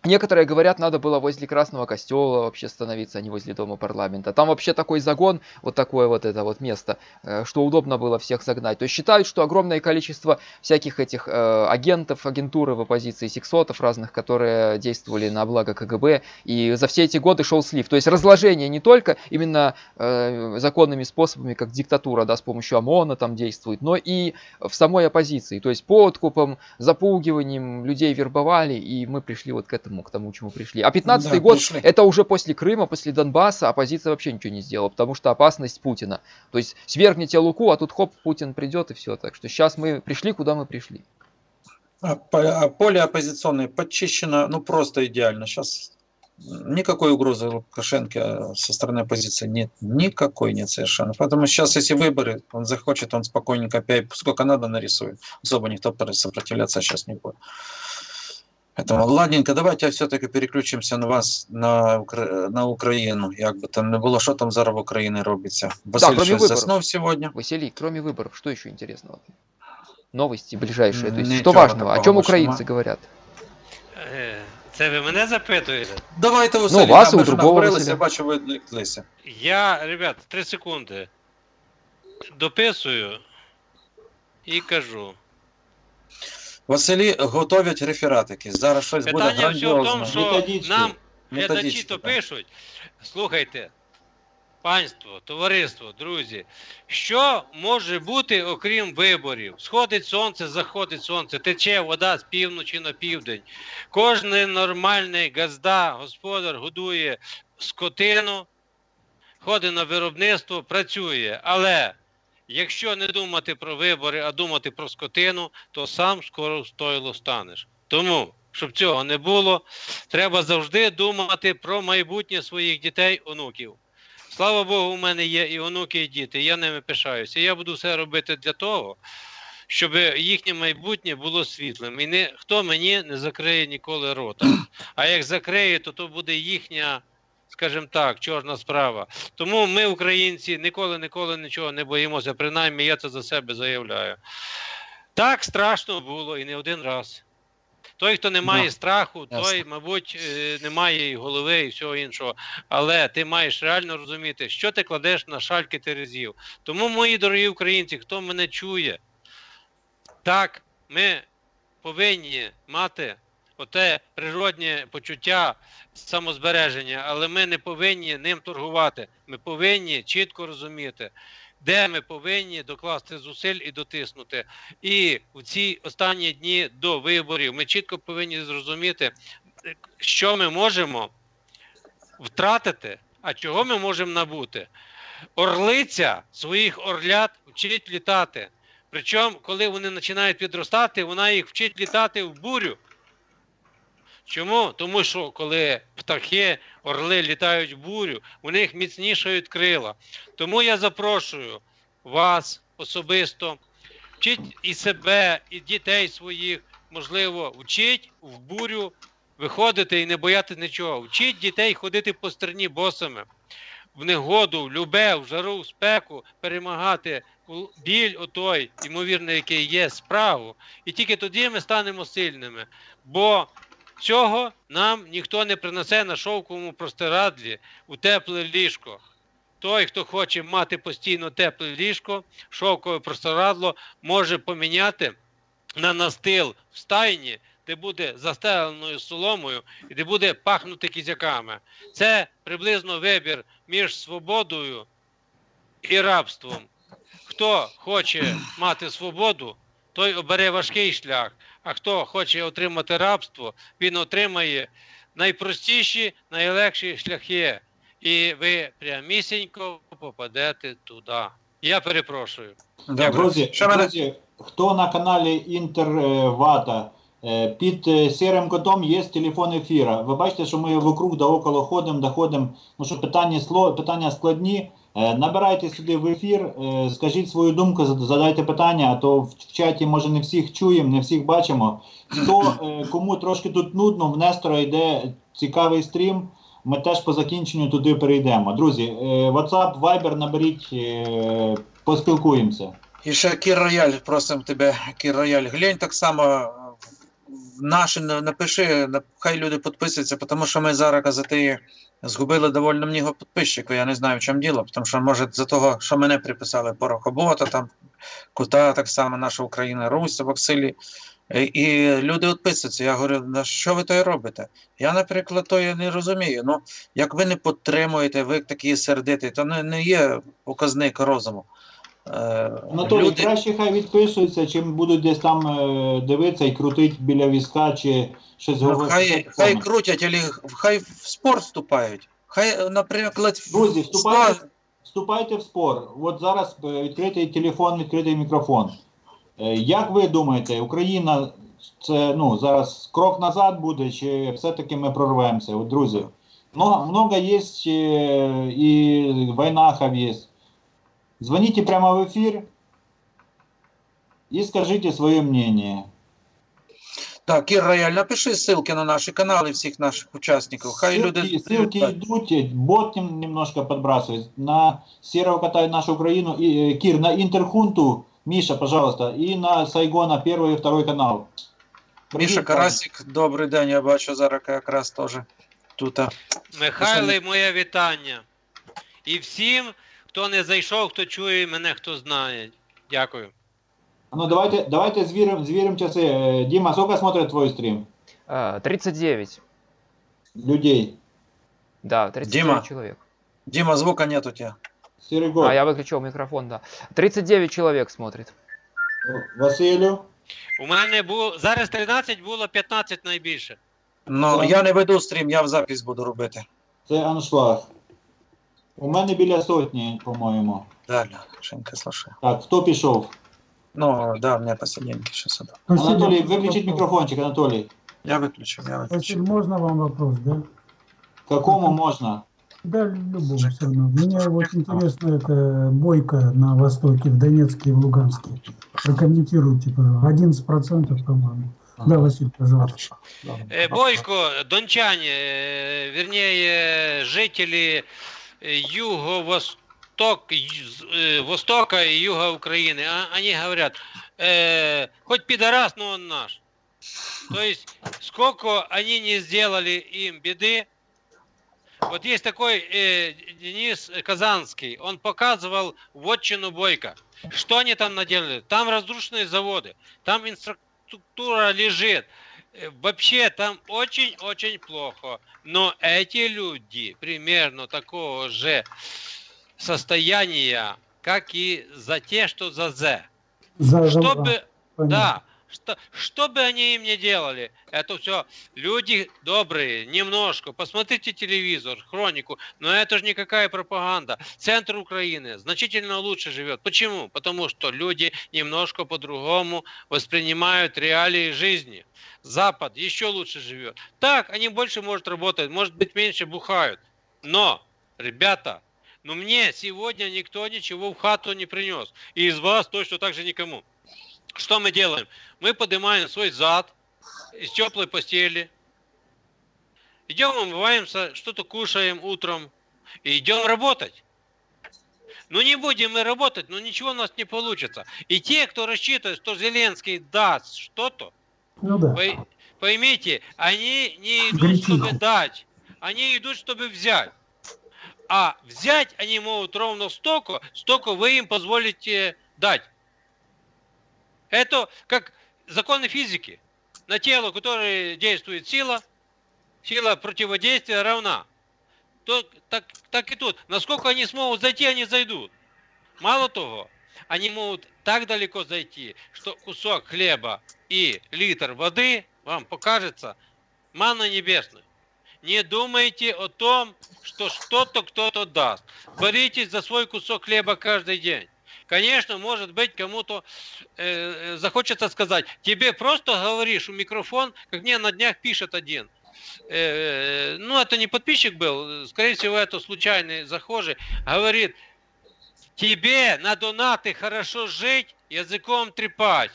Некоторые говорят, надо было возле Красного Костела вообще становиться, а не возле Дома парламента. Там вообще такой загон, вот такое вот это вот место, э, что удобно было всех загнать. То есть считают, что огромное количество всяких этих э, агентов, агентуры в оппозиции, сексотов разных, которые действовали на благо КГБ, и за все эти годы шел слив. То есть разложение не только именно э, законными способами, как диктатура, да, с помощью ОМОНа там действует, но и в самой оппозиции. То есть подкупом, запугиванием людей вербовали, и мы пришли вот к этому, к тому, чему пришли. А 15 Да, год, пришли. это уже после Крыма, после Донбасса, оппозиция вообще ничего не сделала, потому что опасность Путина. То есть свергните Луку, а тут хоп, Путин придет и все. Так что сейчас мы пришли, куда мы пришли. А а поле оппозиционное подчищено, ну просто идеально. Сейчас никакой угрозы Лукашенко со стороны оппозиции нет, никакой нет совершенно. Поэтому сейчас, если выборы, он захочет, он спокойненько опять, сколько надо нарисует. Особо никто сопротивляться сейчас не будет. Поэтому, ладненько, давайте все-таки переключимося на вас, на, Укра... на Україну. Як би там не було, що там зараз в Україні робиться. Василь кроме щось виборів. заснув сьогодні. Василий, кроме выборов, что еще интересного? Новости ближайшие. То есть, Ничего что важного? О такого чем больше украинцы нема. говорят? Е, Це ви мене запитуєте? Давайте, Василь, Ну, вас да, і ми у ж другого наговорилися, Василя. я бачу, ви відвлеклися. Я, ребят, три секунди. Дописую і кажу. Василі готовлять рефератики. Зараз щось буде Питання все в тому, грандіозне. що Методички. нам глядачі Методички, то так. пишуть. Слухайте, панство, товариство, друзі, що може бути окрім виборів? Сходить сонце, заходить сонце, тече вода з півночі на південь. Кожний нормальний газда, господар годує скотину, ходить на виробництво, працює. Але якщо не думати про вибори, а думати про скотину, то сам скоро стойло станеш. Тому, щоб цього не було, треба завжди думати про майбутнє своїх дітей, онуків. Слава Богу, у мене є і онуки, і діти, я ними пишаюся. Я буду все робити для того, щоб їхнє майбутнє було світлим. І ніхто мені не закриє ніколи рота. А як закриє, то то буде їхня, скажімо так, чорна справа. Тому ми, українці, ніколи ніколи нічого не боїмося. Принаймні, я це за себе заявляю. Так страшно було і не один раз. Той, хто не має Да, страху, той, мабуть, е, не має і голови, і всього іншого. Але ти маєш реально розуміти, що ти кладеш на шальки терезів. Тому, мої дорогі українці, хто мене чує, так, ми повинні мати оте природнє почуття самозбереження, але ми не повинні ним торгувати. Ми повинні чітко розуміти, де ми повинні докласти зусиль і дотиснути. І в ці останні дні до виборів ми чітко повинні зрозуміти, що ми можемо втратити, а чого ми можемо набути. Орлиця своїх орлят вчить літати. Причому, коли вони починають підростати, вона їх вчить літати в бурю. Чому? Тому що коли птахи, орли літають в бурю, у них міцнішають крила. Тому я запрошую вас особисто, вчіть і себе, і дітей своїх, можливо, вчіть в бурю виходити і не боятися нічого. Вчіть дітей ходити по стерні босами, в негоду, в любе, в жару, в спеку, перемагати біль отой, ймовірний, який є, справу. І тільки тоді ми станемо сильними. Бо цього нам ніхто не принесе на шовковому простирадлі у тепле ліжко. Той, хто хоче мати постійно тепле ліжко, шовкове простирадло, може поміняти на настил в стайні, де буде застеленою соломою і де буде пахнути кізяками. Це приблизно вибір між свободою і рабством. Хто хоче мати свободу, той обере важкий шлях. А хто хоче отримати рабство, він отримає найпростіші, найлегші шляхи. І ви прямісінько попадете туди. Я перепрошую. Добре. Друзі, друзі, хто на каналі Інтервата, е, під е, сірим котом є телефон ефіра. Ви бачите, що ми вокруг да около ходимо, доходимо, ну що питання, питання складні. Е, Набирайте сюди в ефір, е, скажіть свою думку, задайте питання, а то в чаті може не всіх чуємо, не всіх бачимо. Хто е, кому трошки тут нудно, в Нестора йде цікавий стрім. Ми теж по закінченню туди перейдемо. Друзі, WhatsApp, Viber наберіть, поспілкуємося. І ще Кір Рояль, просимо тебе, Кір Рояль, глянь так само наші напиши, хай люди підписуються, тому що ми зараз казати згубили доволі много підписчиків. Я не знаю, в чому діло, тому що може за того, що мене приписали порохобота, там Кута, так само наша Україна, Русь, Ваксилі. І люди відписуються. Я говорю, на що ви то робите? Я, наприклад, то я не розумію. Ну, як ви не підтримуєте, ви такі сердиті, то не, не є показник розуму. Е, Анатолій, краще хай відписуються, чим будуть десь там е, дивитися і крутить біля візка чи щось Ну, говорити. хай, хай крутять, або хай в спорт вступають. Хай, наприклад, в- Друзі, вступайте, спорт- вступайте в спор. От зараз е, відкритий телефон, відкритий мікрофон. Е, Як ви думаєте, Україна це ну, зараз крок назад буде, чи все-таки ми прорвемося? От, друзі, много, много є е, і войнахов є. Звоните прямо в ефір і скажіть своє мнение. Так, Кір Рояль, напиши ссылки на наші канали всіх наших учасників. Хай ссылки, люди. ссылки идут, бот нем- немножко подбрасывает на Серого Кота и нашу Украину, и, э, Кир, на Интерхунту, Миша, пожалуйста, и на Сайгона первый и второй канал. Міша Привіт, Карасик, добрий день, я бачу зараз якраз теж тут. а. Михайле, моє вітання. І всім, хто не зайшов, хто чує мене, хто знає. Дякую. Ну давайте, давайте зверим, зверим часы. Э, Дима, сколько смотрит твой стрим? А, 39. Людей. Да, 39 Дима. человек. Діма, звука нет у тебе. Серый год. А, я выключил микрофон, да. 39 человек смотрит. Василю. У мене було зараз 13 було 15 найбільше. Ну, Так. я не веду стрім, я в запись буду робити. Це аншлаг. У мене біля сотні, по-моєму. Далі, Шинка, слушай. Так, хто пішов? Ну, да, у меня посиденьки сейчас это. Василий, Анатолій, можно виключіть вопрос? мікрофончик, Анатолій. Я выключу, я выключу. Василий, можно вам вопрос, да? Какому можна? Да, любому все равно. Мне вот интересно, это бойка на Востоке, в Донецке и в Луганске. Прокомментируйте, пожалуйста. 11%, по-моему. Да, Василий, пожалуйста. Хорошо. Ладно. Е, Бойко, дончане, е, вернее, жителі е, юго-восток, Востока и юга Украины, а- они говорят, э, хоть пидорас, но он наш. То есть, сколько они не сделали им беды, вот есть такой э, Денис Казанский, он показывал вотчину Бойко. Что они там наделали? Там разрушенные заводы, там инфраструктура лежит. Э, Вообще там очень-очень плохо. Но эти люди примерно такого же состояния, как и за те, что за З. За, Чтобы, да, что, что бы они им ни делали, это все люди добрые, немножко. Посмотрите телевизор, хронику, но это же никакая пропаганда. Центр Украины значительно лучше живет. Почему? Потому что люди немножко по-другому воспринимают реалии жизни. Запад еще лучше живет. Так, они больше, может, работать, может быть, меньше бухают. Но, ребята, но мне сегодня никто ничего в хату не принес. И из вас точно так же никому. Что мы делаем? Мы поднимаем свой зад из теплой постели, идем умываемся, что-то кушаем утром и идем работать. Ну не будем мы работать, но ничего у нас не получится. И те, кто рассчитывает, что Зеленский даст что-то, Ну да. вы поймите, они не идут, Горячительно. чтобы дать, они идут, чтобы взять. А взять они могут ровно столько, столько вы им позволите дать. Это как законы физики. На тело, которое действует сила, сила противодействия равна. То, так, так и тут. Насколько они смогут зайти, они зайдут. Мало того, они могут так далеко зайти, что кусок хлеба и литр воды вам покажется манна небесной. Не думайте о том, что что-то кто-то даст. Боритесь за свой кусок хлеба каждый день. Конечно, может быть, кому-то э, э, захочется сказать, тебе просто говоришь в микрофон, как мне на днях пишет один. Э, ну, это не подписчик был, скорее всего, это случайный захожий. Говорит, тебе на донаты хорошо жить, языком трепать.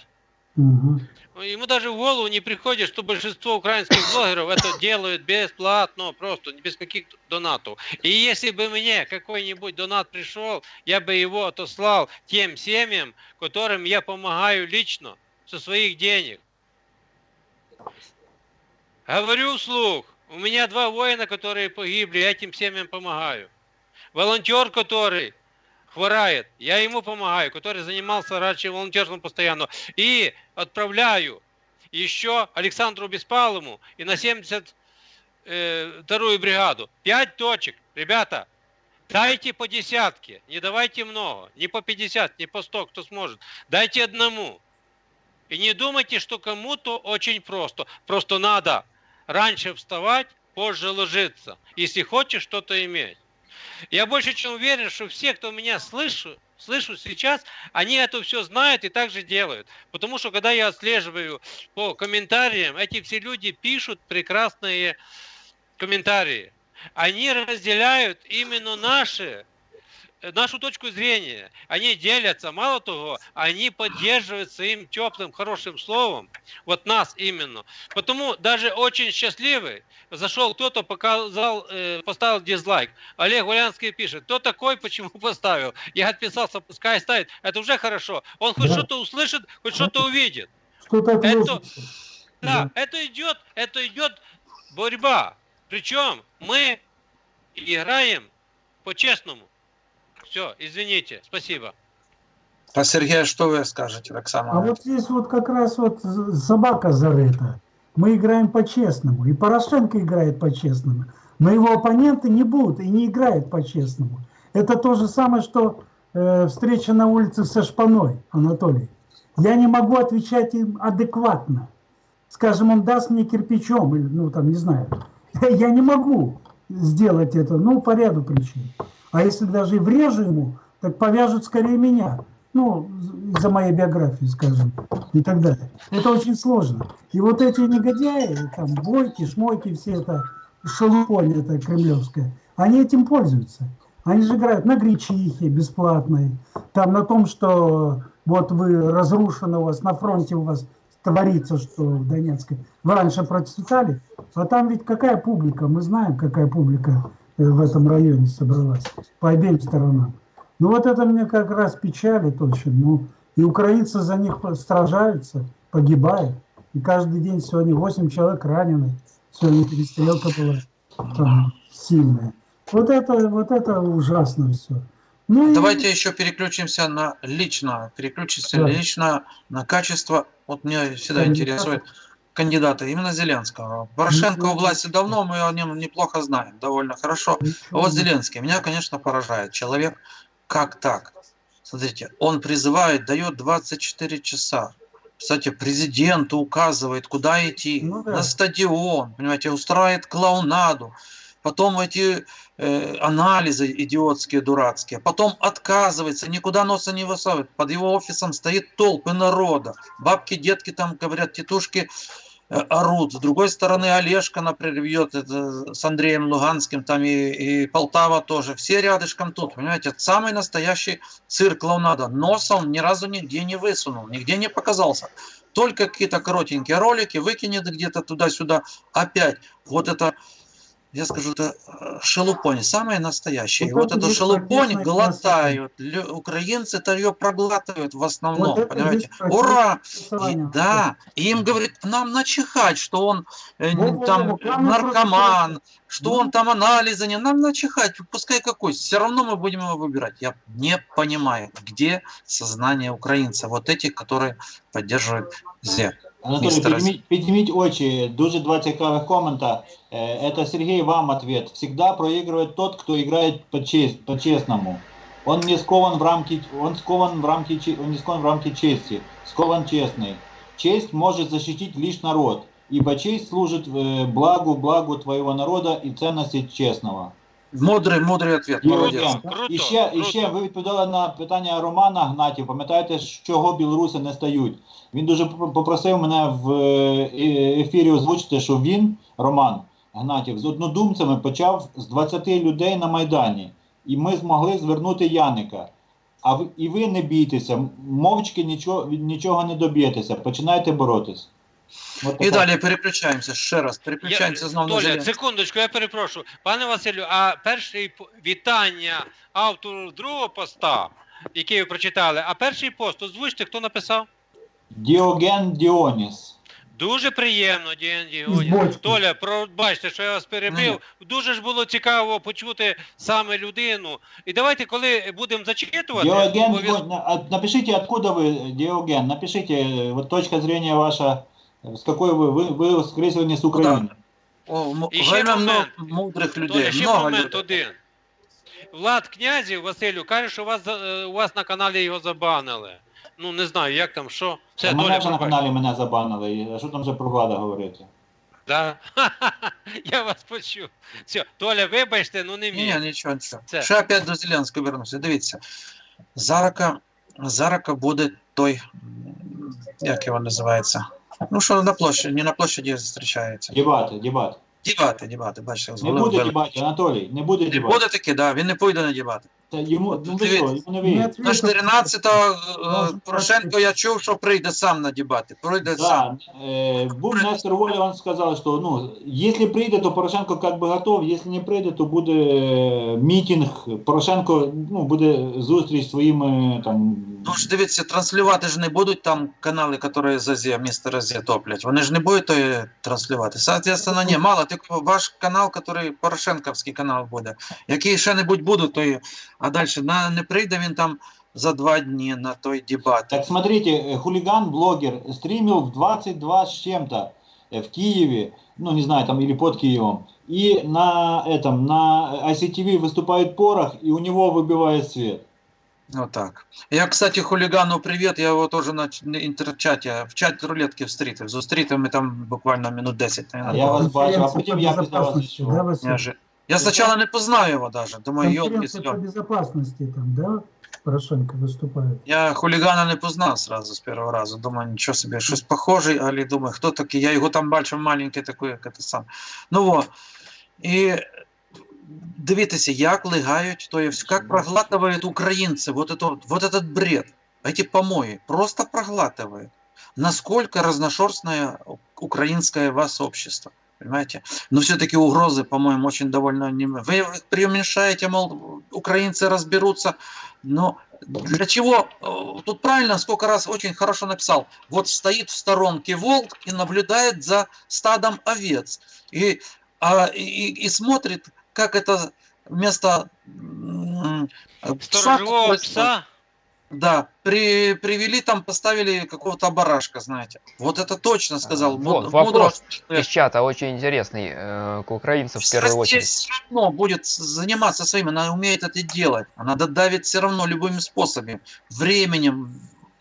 Мгм. Ему даже в голову не приходит, что большинство украинских блогеров это делают бесплатно, просто без каких донатов. И если бы мне какой-нибудь донат пришел, я бы его отослал тем семьям, которым я помогаю лично, со своих денег. Говорю вслух, у меня два воина, которые погибли, я этим семьям помогаю. Волонтер, который хворает, я ему помогаю, который занимался раньше волонтерством постоянно. И отправляю еще Александру Беспалову и на 72-ю бригаду. Пять точек. Ребята, дайте по десятке, не давайте много. Не по 50, не по 100, кто сможет. Дайте одному. И не думайте, что кому-то очень просто. Просто надо раньше вставать, позже ложиться, если хочешь что-то иметь. Я больше чем уверен, что все, кто меня слышу, слышу сейчас, они это все знают и так же делают. Потому что когда я отслеживаю по комментариям, эти все люди пишут прекрасные комментарии. Они разделяют именно наши нашу точку зрения. Они делятся, мало того, они поддерживают своим теплым, хорошим словом, вот нас именно. Потому даже очень счастливый, зашел кто-то, показал, э, поставил дизлайк. Олег Гулянский пишет, кто такой, почему поставил? Я отписался, пускай ставит. Это уже хорошо. Он хоть Да. что-то услышит, хоть что-то увидит. Что-то Это- отложится. Да, это идет, это идет борьба. Причем мы играем по-честному. Все, извините, спасибо. А Сергей, что вы скажете, Оксана? А вот здесь вот как раз вот собака зарыта. Мы играем по-честному, и Порошенко играет по-честному, но его оппоненты не будут и не играют по-честному. Это то же самое, что э, встреча на улице со Шпаной, Анатолий. Я не могу отвечать им адекватно. Скажем, он даст мне кирпичом, или, ну там, не знаю. [laughs] Я не могу сделать это, ну, по ряду причин. А если даже и врежу ему, так повяжут скорее меня. Ну, за моей биографии, скажем, и так далее. Это очень сложно. И вот эти негодяи, там, бойки, шмойки, все это шелупонь это кремлевская, они этим пользуются. Они же играют на гречихе бесплатной, там на том, что вот вы разрушены у вас, на фронте у вас творится, что в Донецке. Вы раньше процветали, а там ведь какая публика, мы знаем, какая публика в этом районе собралась, по обеим сторонам. Ну вот это мне как раз печалит очень. Ну, и украинцы за них сражаются, погибают. И каждый день сегодня 8 человек ранены. Сегодня перестрелка была там, сильная. Вот это, вот это ужасно все. Ну, и- Давайте еще переключимся на лично, переключимся Да. лично на качество. Вот меня всегда Кандидата. интересует кандидата, именно Зеленского. Порошенко у власти давно, мы о нем неплохо знаем, довольно хорошо. А вот Зеленский, меня, конечно, поражает. Человек, как так? Смотрите, он призывает, дает 24 часа. кстати, президент указывает, куда идти, Ну да. на стадион, понимаете, устраивает клоунаду, потом эти э, анализы идиотские, дурацкие, потом отказывается, никуда носа не высовывает, под его офисом стоит толпы народа, бабки, детки там говорят, тетушки э, орут, с другой стороны Олежка, например, бьет это, с Андреем Луганским, там и, и Полтава тоже, все рядышком тут, понимаете, это самый настоящий цирк клоунада, носа он ни разу нигде не высунул, нигде не показался, только какие-то коротенькие ролики, выкинет где-то туда-сюда, опять, вот это я скажу, это э, шелупонь, самое настоящее. И Вот вот это эту шелупонь глотают. Лю- украинцы-то ее проглатывают в основном, Вот это понимаете? Ура! И, да, и им говорит, нам начихать, что он э, Вот, вот, там вот, наркоман, что Ну. он там анализы не, нам начихать, пускай какой, все равно мы будем его выбирать. Я не понимаю, где сознание украинца, вот этих, которые поддерживают ЗЕ. Анатолій, Містер підніміть, підніміть очі. Дуже два цікавих комента. Э, Это Сергей, вам ответ. Всегда проигрывает тот, кто играет по-чест- по-честному. Он не скован в рамки, он скован в рамки, че- он не скован в рамки чести, скован честный. Честь может защитить лишь народ, ибо честь служит э, благу, благу твоего народа и ценности честного. Мудрий, мудрий ответ, молодець. Євген, Круто, і ще, і ще ви відповідали на питання Романа Гнатів. Пам'ятаєте, з чого білоруси не стають? Він дуже попросив мене в е- ефірі озвучити, що він, Роман Гнатів, з однодумцями почав з 20 людей на Майдані. І ми змогли звернути Яника. А ви, і ви не бійтеся, мовчки нічого, нічого не доб'єтеся, починайте боротись. От І така- далі переключаємося ще раз. Переключаємося знову на Толя, Зеленського. секундочку, я перепрошую. Пане Василю, а перший п- вітання автору другого поста, який ви прочитали, а перший пост озвучте, хто написав? Діоген Діоніс. Дуже приємно, Діан Із Діоні. бочки. Толя, пробачте, що я вас перебив. Дуже ж було цікаво почути саме людину. І давайте, коли будемо зачитувати, Диоген, обов'яз- Дио- а напишите, откуда вы, Диоген, напишите, э, вот точка зрения ваша, э, с какой вы, вы, вы скорее всего, не с Украины. О, м- І ще время момент. много мудрих людей. Толя, ще много момент людей. один. Влад Князів, Василю, каже, що у вас, за- е, у вас на каналі його забанили. Ну, не знаю, як там, що. Все, А мене Толя, вже на пробач. каналі мене забанили, і- а що там вже про влада говорити? Да? [laughs] Я вас почув. Все, Толя, вибачте, ну не Ні, міг. нічого, нічого. Це. Ще опять до Зеленського вернуся. Дивіться. Зарака, Зарака буде той, м, як його називається? Ну, що на площаді, не на площаді зустрічається. Дебати, дебати. Дебати, дебати, бачите, з Не голови буде вели. дебатів, Анатолій, не буде Не дебатів. буде таки, да, він не пойде на дебати. Та йому, ну ви що, йому не вийде. На 14-го е, Порошенко я чув, що прийде сам на дебати. Прийде сам. Да, э, був Нестор Воля, он сказал, что ну, если прийде, то Порошенко как бы готов, если не прийде, то буде е, мітинг, Порошенко ну, буде зустріч зі своїми там. Ну ж дивіться, транслювати ж не будуть там канали, які за ЗЕ, місто ЗЕ топлять. Вони ж не будуть то транслювати. Соответственно, ні, мало, тільки ваш канал, який Порошенковський канал буде. Який ще-небудь будуть, то і... а далі на, не прийде він там за два дні на той дебат. Так смотрите, э, хулиган-блогер стримил в 22 с чем-то э, в Киеве, ну не знаю, там или под Киевом, и на этом, на ICTV выступает порох, и у него выбивает свет. Отак. Я, кстати, хулігану привіт, я його теж на ч- на інтерчаті, в чаті рулетки встрітив. Зустрітив ми там буквально минут 10. А наверное, я вас було. бачу, а Конференция потім по я після вас безопасности, йшов. да, Василий? Неожи- Я спочатку не познаю його даже. Думаю, йолки Конференция по безопасности там, да, Порошенко выступает? Я хулігана не познав сразу з першого разу. Думаю, нічого собі, щось похожий, але думаю, хто такий? Я його там бачив маленький такий, як це сам. Ну во. І дивіться, як лигають, то есть, як проглатывают українці вот, это, вот этот бред, эти помои, просто проглатывают. Насколько разношерстное украинское вас общество. Понимаете? Но все-таки угрозы, по-моему, очень довольно... Вы преуменьшаете, мол, украинцы разберутся. Но для чего? Э, Тут правильно, сколько раз очень хорошо написал. Вот стоит в сторонке волк и наблюдает за стадом овец. И, а, и, и смотрит, как это вместо который- пса. Да, при, привели там, поставили какого-то барашка, знаете. Вот это точно сказал. Вот, муд- вопрос мудрый. Из чата очень интересный э, к украинцам в первую очередь. все равно будет заниматься своим, она умеет это делать. Она додавит все равно любыми способами, временем,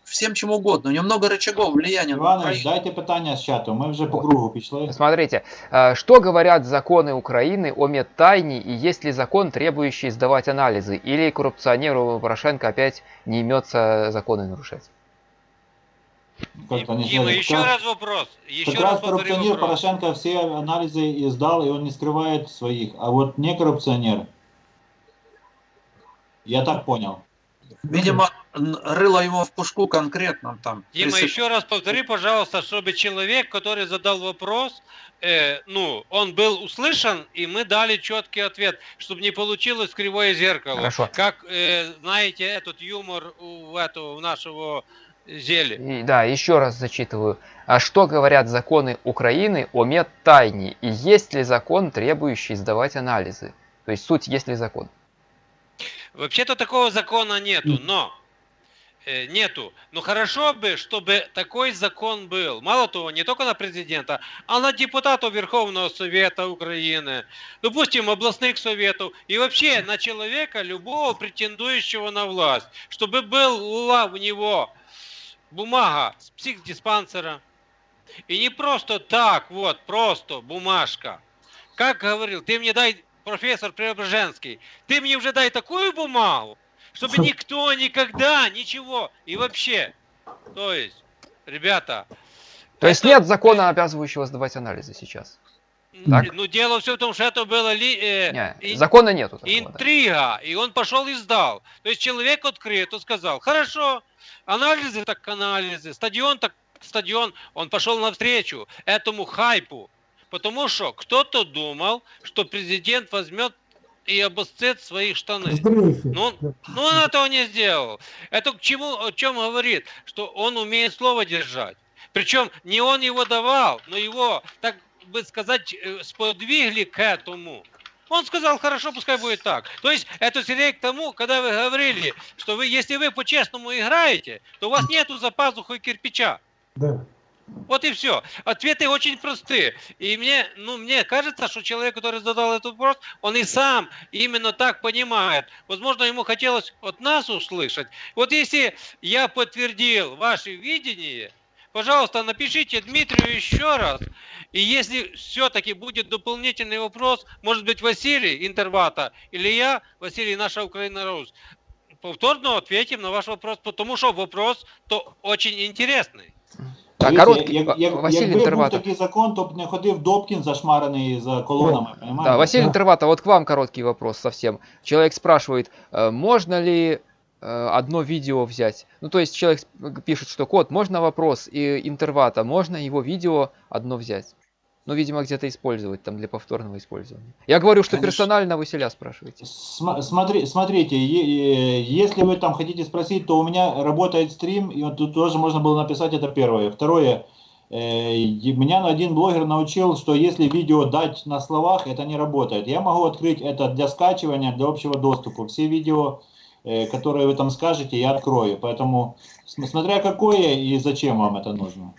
всем чем угодно. У него много рычагов влияния на Іванович, Украину. дайте питання з чату. Ми вже по кругу пішли. Смотрите, э, что говорят законы Украины о медтайне и есть ли закон, требующий сдавать анализы? Или коррупционеру Порошенко опять не имется законы нарушать? Как-то не Дима, еще как- раз вопрос. Еще Как раз раз коррупционер вопрос. Порошенко все анализы и сдал, и он не скрывает своих. А вот не коррупционер. Я так понял. Видимо, рыло ему в пушку конкретно там. Дима, Присып- еще раз повтори, пожалуйста, чтобы человек, который задал вопрос, э, ну, он был услышан, и мы дали четкий ответ, чтобы не получилось кривое зеркало. Хорошо. Как, э, знаете, этот юмор у этого у нашего зелья. И, да, еще раз зачитываю. А что говорят законы Украины о медтайне? И есть ли закон, требующий сдавать анализы? То есть суть, есть ли закон? Вообще-то такого закона нету, но нету. Но хорошо бы, чтобы такой закон был. Мало того, не только на президента, а на депутатов Верховного Совета Украины, допустим, областных советов и вообще на человека, любого претендующего на власть, чтобы была у него бумага с психдиспансера. И не просто так, вот, просто бумажка. Как говорил, ты мне дай, профессор Преображенский, ты мне уже дай такую бумагу, чтобы Что? никто никогда ничего и вообще. То есть, ребята, То есть это- нет закона, обязывающего сдавать анализы сейчас? Так. ну дело все в том, что это было ли, э, Не, и- закона нету такого. да. интрига, и он пошел и сдал. То есть человек открыто сказал, хорошо, анализы так анализы, стадион так стадион, он пошел навстречу этому хайпу, потому что кто-то думал, что президент возьмет и обосцет свои штаны. Сдрейфи. Ну, он- Да. Ну, он этого не сделал. Это к чему, о чем говорит? Что он умеет слово держать. Причем не он его давал, но его, так бы сказать, э, сподвигли к этому. Он сказал, хорошо, пускай будет так. То есть это скорее к тому, когда вы говорили, что вы, если вы по-честному играете, то у вас нету за пазухой кирпича. Да. Вот и все. Ответы очень простые. И мне, ну, мне кажется, что человек, который задал этот вопрос, он и сам именно так понимает. Возможно, ему хотелось от нас услышать. Вот если я подтвердил ваше видение, пожалуйста, напишите Дмитрию еще раз. И если все-таки будет дополнительный вопрос, может быть, Василий Интервата или я, Василий, наша Украина Рус, повторно ответим на ваш вопрос, потому что вопрос то очень интересный. Так, Дивіться, короткий. як, як, Василий якби був Интерватов. такий закон, то б не ходив Добкін зашмарений за колонами. понимаєте? Да, Василий Да. Интерватов, вот к вам короткий вопрос совсем. Человек спрашивает, э, можно ли э, одно видео взять? Ну, то есть человек сп- пишет, что код, можно вопрос, и Интервата, можно его видео одно взять? Ну, видимо, где-то использовать там для повторного использования. Я говорю, что Конечно. персонально Василя спрашиваете. См- Смотри, смотрите, если вы там хотите спросить, то у меня работает стрим, и вот тут тоже можно было написать это первое. Второе, э, меня один блогер научил, что если видео дать на словах, это не работает. Я могу открыть это для скачивания, для общего доступа. Все видео, э, которые вы там скажете, я открою. Поэтому, см- смотря какое и зачем вам это нужно.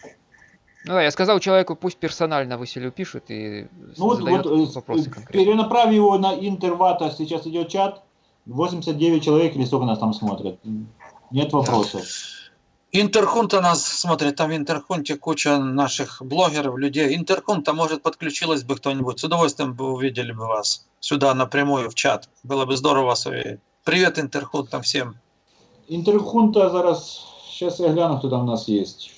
Ну да, я сказал человеку, пусть персонально Василию пишет и Ну задает вот, э, вопросы э, конкретно. перенаправь его на интервата, сейчас идет чат, 89 человек или сколько нас там смотрят. Нет вопросов. Интерхунта нас смотрит, там в Интерхунте куча наших блогеров, людей. Интерхунта, может, подключилась бы кто-нибудь. С удовольствием бы увидели бы вас сюда напрямую в чат. Было бы здорово вас увидеть. Привет, Интерхунта, всем. Интерхунта зараз, сейчас я гляну, кто там у нас есть.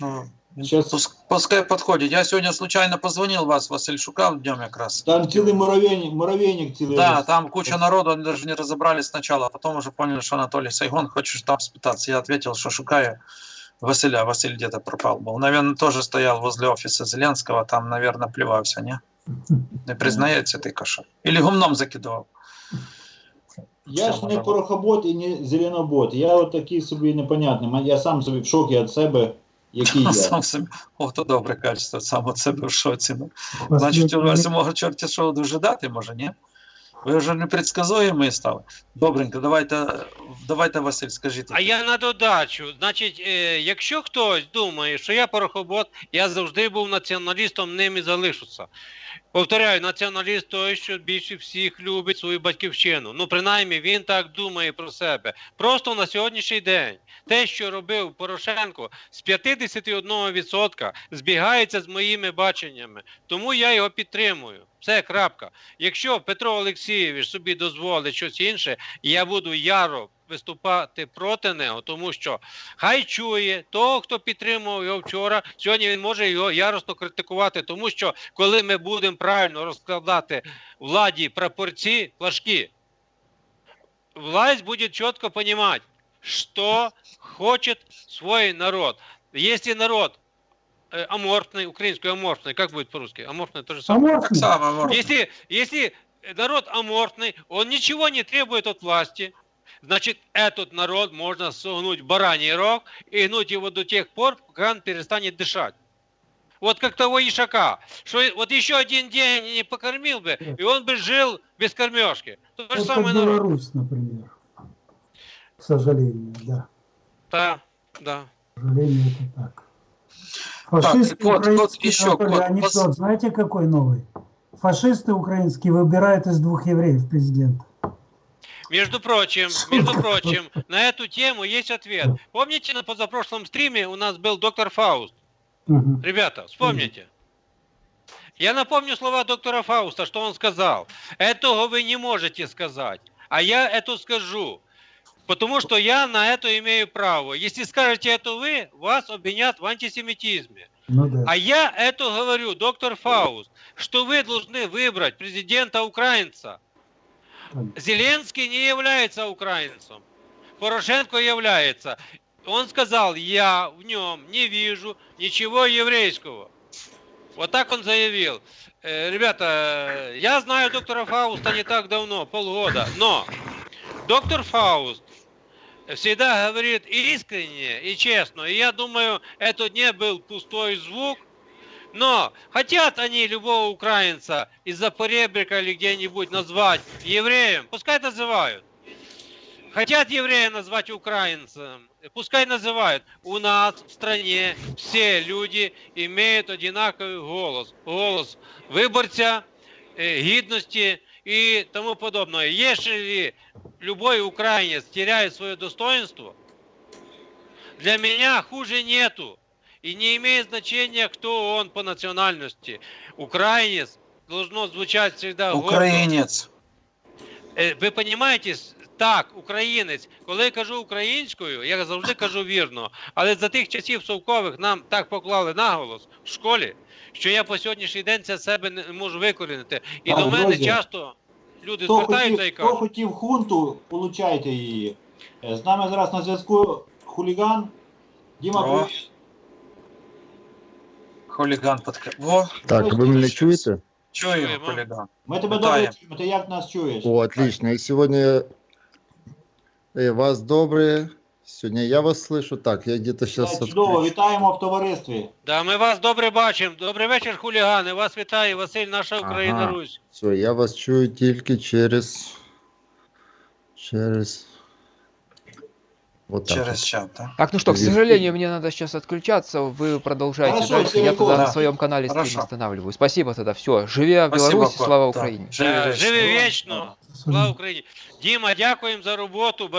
Ну, Сейчас пус- Пускай подходит. Я сегодня случайно позвонил вас, Василь шукав днем якраз. там цілий муравейник, муравейник цілий. Да, там куча народу, они даже не разобрались сначала, а потом уже поняли, что Анатолий Сайгон хочет там спитаться. Я ответил, что шукаю Василя. Василь где-то пропал был. Наверное, тоже стоял возле офиса Зеленского, там, наверное, плевался, не? Не признається ти каша. Или гумном закидував. Я Все ж не може бути. порохобот і не зеленобот. Я от такий собі непонятний. Я сам собі в шокі від себе, Який [laughs] я. Сам собі. О, то добре качество, сам от себе в шоці. Ну. Значить, у вас мого може чорті що дожидати, може, ні? Ви вже непредсказуємі стали. Добренько, давайте, давайте Василь, скажіть. А я на додачу. Значить, е, якщо хтось думає, що я порохобот, я завжди був націоналістом, ним і залишуся. Повторяю, націоналіст той, що більше всіх любить свою батьківщину. Ну, принаймні, він так думає про себе. Просто на сьогоднішній день те, що робив Порошенко, з 51% збігається з моїми баченнями. Тому я його підтримую. Все, крапка. Якщо Петро Олексійович собі дозволить щось інше, я буду яро виступати проти нього, тому що хай чує того, хто підтримував його вчора. Сьогодні він може його яростно критикувати, тому що коли ми будемо правильно розкладати владі прапорці, флажки, власть будет четко понимать, что хочет свой народ. Если народ э, аморфный, украинский аморфный, как будет по-русски? Аморфный то же самое. Так Аморфный? само, можна. Если, если народ аморфный, он ничего не требует от власти, значит, этот народ можно согнуть в бараний рог и гнуть его до тех пор, пока он перестанет дышать. Вот как того ишака, что вот еще один день не покормил бы, и он бы жил без кормежки. То же Вот как самое народ. Беларусь, например. К сожалению, да. Да, да. К сожалению, это так. Фашисты кот, кот, украинские, еще анекдот, Пос- знаете какой новый? Фашисты украинские выбирают из двух евреев президента. Между прочим, между прочим, на эту тему есть ответ. Помните, на позапрошлом стриме у нас был доктор Фауст? Мгм. Ребята, вспомните. Я напомню слова доктора Фауста, что он сказал. Этого вы не можете сказать, а я это скажу. Потому что я на это имею право. Если скажете это вы, вас обвинят в антисемитизме. Ну да. А я это говорю, доктор Фауст, что вы должны выбрать президента украинца. Зеленский не является украинцем. Порошенко является. Он сказал, я в нем не вижу ничего еврейского. Вот так он заявил. Э, Ребята, я знаю доктора Фауста не так давно, полгода, но доктор Фауст всегда говорит искренне и честно. И я думаю, это не был пустой звук, но хотят они любого украинца из-за поребрика или где-нибудь назвать евреем, пускай называют. Хотят еврея назвать украинцем, пускай называют. У нас в стране все люди имеют одинаковый голос. Голос выборца, э, гидности и тому подобное. Если любой украинец теряет свое достоинство, для меня хуже нету. И не имеет значения, кто он по национальности. Украинец должно звучать всегда гордо. Українець. Е, Ви розумієте, так, українець. Коли я кажу українською, я завжди кажу вірно. Але за тих часів совкових нам так поклали наголос в школі, що я по сьогоднішній день це себе не можу викорінити. І Так, до мене друзі, часто люди Хто звертаються хотів, і хто хотів хунту, получайте її. Е, З нами зараз на зв'язку хуліган. Діма, привіт. Хуліган подка. Во, Так, ви мене чуєте? чуємо, Чуємо. хуліган. Ми тебе Вітаю. добре чуємо, ти як нас чуєш? О, отлично. И сегодня э, вас добрые. Сегодня я вас слышу. Так, я где-то сейчас Е, Чудово, вітаємо в товаристві. Да, ми вас добре бачимо. Добрий вечір, хулігани. Вас вітає Василь, наша Україна Ага. Русь. Все, я вас чую только через... Через... Вот так. Через вот. чат, так? Так, ну что, к Здесь- сожалению, мне надо сейчас отключаться. Вы продолжайте Хорошо, дальше. Я Серега, тогда да. на своем канале стрим Хорошо. останавливаю. Спасибо тогда. Все. Живи Спасибо, Беларусь, кот. слава Так. Украине. Живи Да, вечно. живи вечно. Особенно. Слава Україні. Діма, дякуємо за роботу.